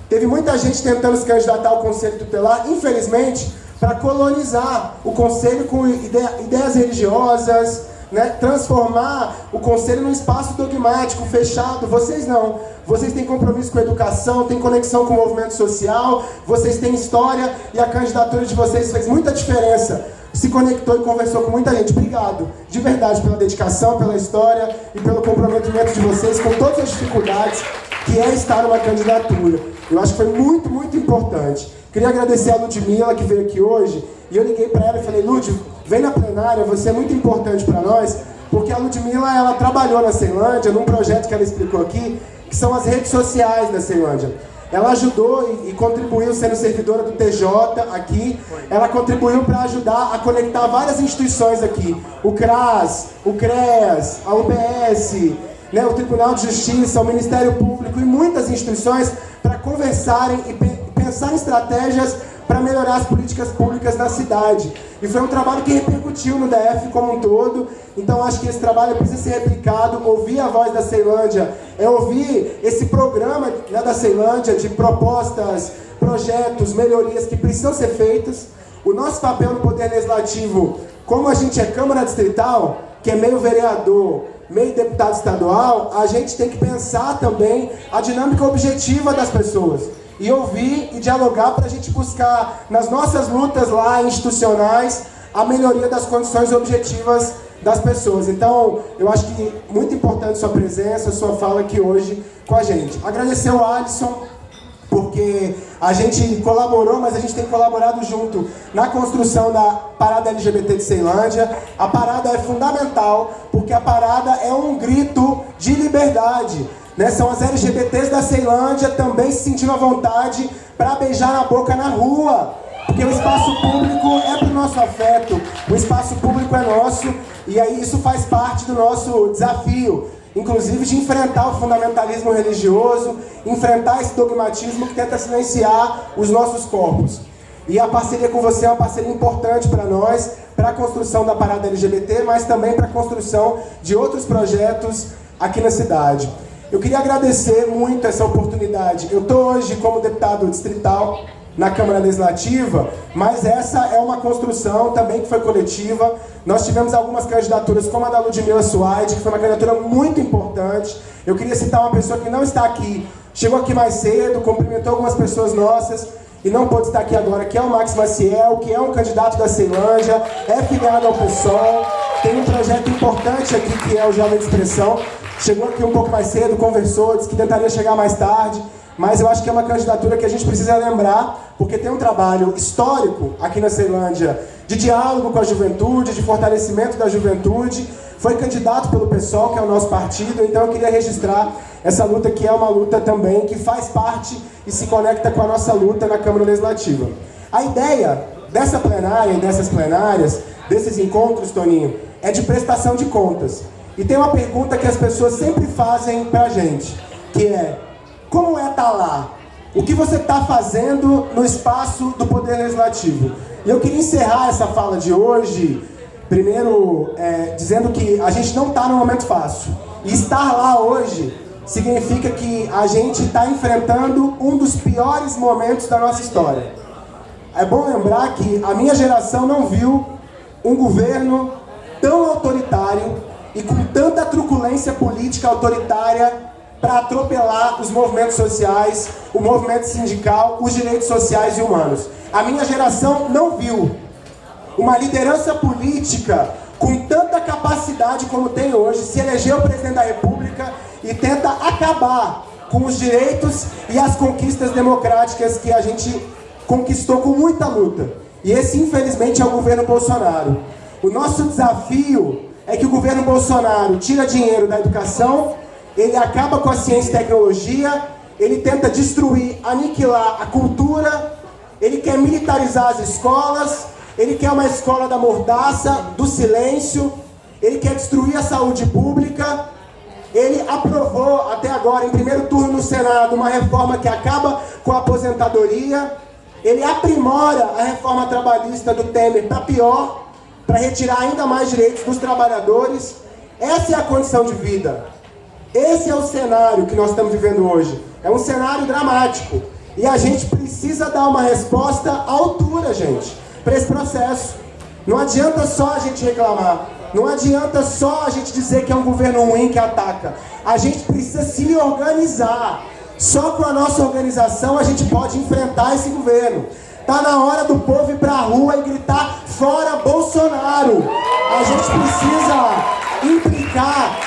Teve muita gente tentando se candidatar ao Conselho Tutelar, infelizmente, para colonizar o Conselho com ideias religiosas, né, transformar o Conselho num espaço dogmático, fechado. Vocês não. Vocês têm compromisso com a educação, têm conexão com o movimento social, vocês têm história e a candidatura de vocês fez muita diferença. Se conectou e conversou com muita gente. Obrigado, de verdade, pela dedicação, pela história e pelo comprometimento de vocês com todas as dificuldades que é estar numa candidatura. Eu acho que foi muito, muito importante. Queria agradecer a Ludmilla, que veio aqui hoje, e eu liguei para ela e falei, Lud, vem na plenária, você é muito importante para nós, porque a Ludmilla, ela trabalhou na Ceilândia, num projeto que ela explicou aqui, que são as redes sociais da Ceilândia. Ela ajudou e, e contribuiu sendo servidora do TJ aqui. Ela contribuiu para ajudar a conectar várias instituições aqui. O CRAS, o CREAS, a UBS, né, o Tribunal de Justiça, o Ministério Público e muitas instituições para conversarem e pe pensar em estratégias para melhorar as políticas públicas na cidade. E foi um trabalho que repercutiu no DF como um todo, então acho que esse trabalho precisa ser replicado, ouvir a voz da Ceilândia, é ouvir esse programa né, da Ceilândia de propostas, projetos, melhorias que precisam ser feitas. O nosso papel no Poder Legislativo, como a gente é Câmara Distrital, que é meio vereador, meio deputado estadual, a gente tem que pensar também a dinâmica objetiva das pessoas e ouvir e dialogar para a gente buscar, nas nossas lutas lá institucionais, a melhoria das condições objetivas das pessoas. Então, eu acho que muito importante sua presença, sua fala aqui hoje com a gente. Agradecer o Alisson, porque a gente colaborou, mas a gente tem colaborado junto na construção da parada LGBT de Ceilândia. A parada é fundamental, porque a parada é um grito de liberdade. Né? São as LGBTs da Ceilândia também se sentindo à vontade para beijar na boca na rua. Porque o espaço público é para o nosso afeto, o espaço público é nosso, e aí isso faz parte do nosso desafio. Inclusive de enfrentar o fundamentalismo religioso, enfrentar esse dogmatismo que tenta silenciar os nossos corpos. E a parceria com você é uma parceria importante para nós, para a construção da parada LGBT, mas também para a construção de outros projetos aqui na cidade. Eu queria agradecer muito essa oportunidade. Eu estou hoje como deputado distrital na Câmara Legislativa, mas essa é uma construção também que foi coletiva. Nós tivemos algumas candidaturas, como a da Ludmila Suaide, que foi uma candidatura muito importante. Eu queria citar uma pessoa que não está aqui, chegou aqui mais cedo, cumprimentou algumas pessoas nossas, e não pode estar aqui agora, que é o Max Maciel, que é um candidato da Ceilândia, é filiado ao PSOL, tem um projeto importante aqui que é o Jovem de Expressão, chegou aqui um pouco mais cedo, conversou, disse que tentaria chegar mais tarde, mas eu acho que é uma candidatura que a gente precisa lembrar, porque tem um trabalho histórico aqui na Ceilândia de diálogo com a juventude, de fortalecimento da juventude. Foi candidato pelo PSOL, que é o nosso partido, então eu queria registrar essa luta que é uma luta também que faz parte e se conecta com a nossa luta na Câmara Legislativa. A ideia dessa plenária e dessas plenárias, desses encontros, Toninho, é de prestação de contas. E tem uma pergunta que as pessoas sempre fazem pra gente, que é, como é estar tá lá? O que você está fazendo no espaço do Poder Legislativo? E eu queria encerrar essa fala de hoje, primeiro, é, dizendo que a gente não está num momento fácil. E estar lá hoje significa que a gente está enfrentando um dos piores momentos da nossa história. É bom lembrar que a minha geração não viu um governo tão autoritário e com tanta truculência política autoritária para atropelar os movimentos sociais, o movimento sindical, os direitos sociais e humanos. A minha geração não viu uma liderança política com tanta capacidade como tem hoje, se elegeu presidente da República e tenta acabar com os direitos e as conquistas democráticas que a gente conquistou com muita luta. E esse, infelizmente, é o governo Bolsonaro. O nosso desafio é que o governo Bolsonaro tira dinheiro da educação, ele acaba com a ciência e tecnologia, ele tenta destruir, aniquilar a cultura, ele quer militarizar as escolas, ele quer uma escola da mordaça, do silêncio, ele quer destruir a saúde pública, ele aprovou até agora, em primeiro turno no Senado, uma reforma que acaba com a aposentadoria, ele aprimora a reforma trabalhista do Temer para pior, para retirar ainda mais direitos dos trabalhadores. Essa é a condição de vida. Esse é o cenário que nós estamos vivendo hoje. É um cenário dramático. E a gente precisa dar uma resposta à altura, gente, para esse processo. Não adianta só a gente reclamar. Não adianta só a gente dizer que é um governo ruim que ataca. A gente precisa se organizar. Só com a nossa organização a gente pode enfrentar esse governo. Tá na hora do povo ir pra rua e gritar fora Bolsonaro. A gente precisa implicar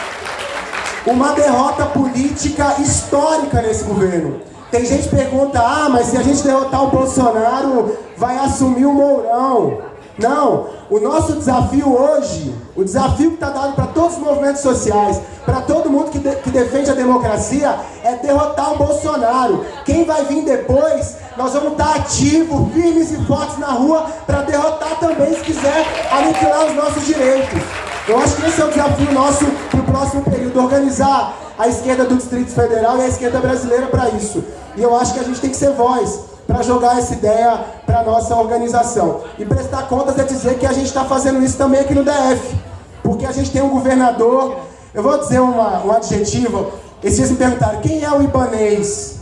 uma derrota política histórica nesse governo. Tem gente que pergunta, ah, mas se a gente derrotar o Bolsonaro, vai assumir o Mourão. Não, o nosso desafio hoje, o desafio que está dado para todos os movimentos sociais, para todo mundo que, de, que defende a democracia, é derrotar o Bolsonaro. Quem vai vir depois, nós vamos estar tá ativos, firmes e fortes na rua para derrotar também, se quiser, aniquilar os nossos direitos. Eu acho que esse é o desafio nosso para o próximo período, organizar a esquerda do Distrito Federal e a esquerda brasileira para isso. E eu acho que a gente tem que ser voz para jogar essa ideia para nossa organização. E prestar contas é dizer que a gente está fazendo isso também aqui no DF. Porque a gente tem um governador, eu vou dizer uma, um adjetivo, esses me perguntaram, quem é o Ibanês?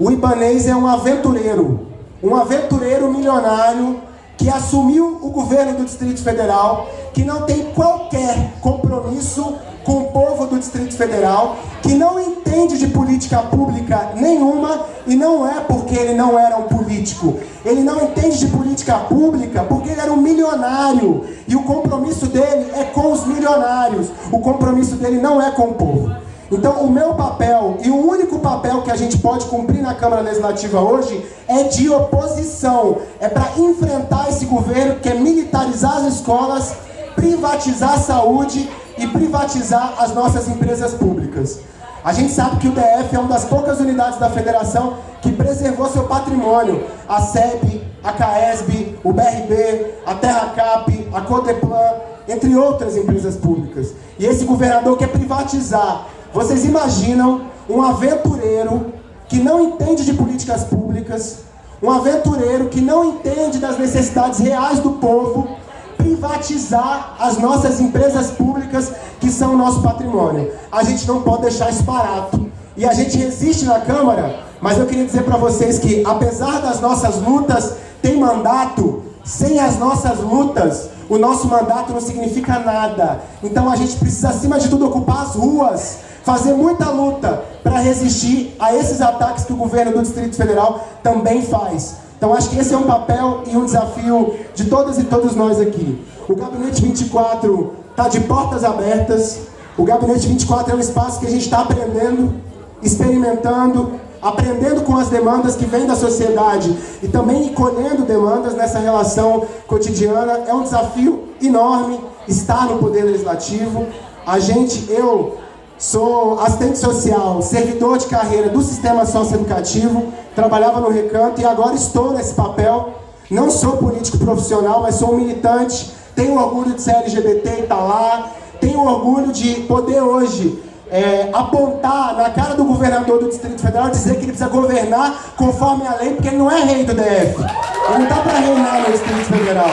O Ibanês é um aventureiro, um aventureiro milionário que assumiu o governo do Distrito Federal, que não tem qualquer compromisso com o povo do Distrito Federal, que não entende de política pública nenhuma, e não é porque ele não era um político. Ele não entende de política pública porque ele era um milionário. E o compromisso dele é com os milionários. O compromisso dele não é com o povo. Então, o meu papel e o único papel que a gente pode cumprir na Câmara Legislativa hoje é de oposição. É para enfrentar esse governo que é militarizar as escolas, privatizar a saúde e privatizar as nossas empresas públicas. A gente sabe que o DF é uma das poucas unidades da federação que preservou seu patrimônio. A SEB, a CAESB, o BRB, a TerraCap, a Codeplan, entre outras empresas públicas. E esse governador quer privatizar vocês imaginam um aventureiro que não entende de políticas públicas, um aventureiro que não entende das necessidades reais do povo, privatizar as nossas empresas públicas que são o nosso patrimônio. A gente não pode deixar isso barato. E a gente resiste na Câmara, mas eu queria dizer para vocês que, apesar das nossas lutas, tem mandato. Sem as nossas lutas, o nosso mandato não significa nada. Então a gente precisa, acima de tudo, ocupar as ruas fazer muita luta para resistir a esses ataques que o governo do Distrito Federal também faz. Então acho que esse é um papel e um desafio de todas e todos nós aqui. O Gabinete 24 está de portas abertas. O Gabinete 24 é um espaço que a gente está aprendendo, experimentando, aprendendo com as demandas que vêm da sociedade e também colhendo demandas nessa relação cotidiana. É um desafio enorme estar no Poder Legislativo. A gente, eu Sou assistente social, servidor de carreira do sistema socioeducativo, trabalhava no Recanto e agora estou nesse papel. Não sou político profissional, mas sou um militante, tenho orgulho de ser LGBT e estar tá lá, tenho orgulho de poder hoje é, apontar na cara do governador do Distrito Federal dizer que ele precisa governar conforme a lei, porque ele não é rei do DF. Ele não está para reinar no Distrito Federal.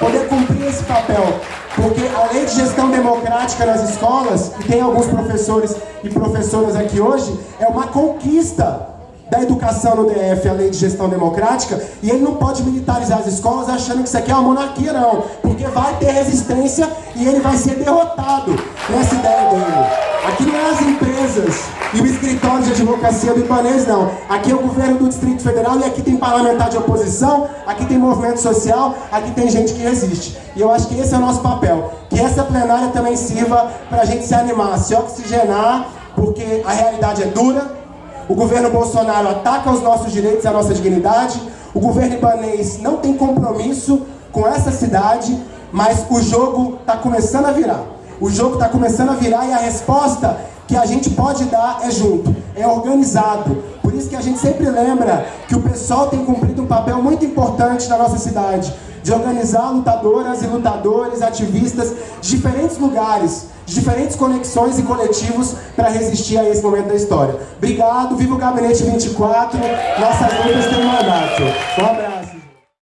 Poder cumprir esse papel. Porque a lei de gestão democrática nas escolas, e tem alguns professores e professoras aqui hoje, é uma conquista da educação no DF, a lei de gestão democrática, e ele não pode militarizar as escolas achando que isso aqui é uma monarquia, não. Porque vai ter resistência e ele vai ser derrotado nessa ideia dele. Aqui não é as empresas e o escritório de advocacia do Ibanês, não. Aqui é o governo do Distrito Federal e aqui tem parlamentar de oposição, aqui tem movimento social, aqui tem gente que resiste. E eu acho que esse é o nosso papel. Que essa plenária também sirva para a gente se animar, se oxigenar, porque a realidade é dura. O governo Bolsonaro ataca os nossos direitos e a nossa dignidade. O governo ibanês não tem compromisso com essa cidade, mas o jogo está começando a virar. O jogo está começando a virar e a resposta que a gente pode dar é junto, é organizado. Por isso que a gente sempre lembra que o pessoal tem cumprido um papel muito importante na nossa cidade, de organizar lutadoras e lutadores, ativistas de diferentes lugares, de diferentes conexões e coletivos para resistir a esse momento da história. Obrigado, viva o Gabinete 24, nossas lutas têm mandato. Um abraço.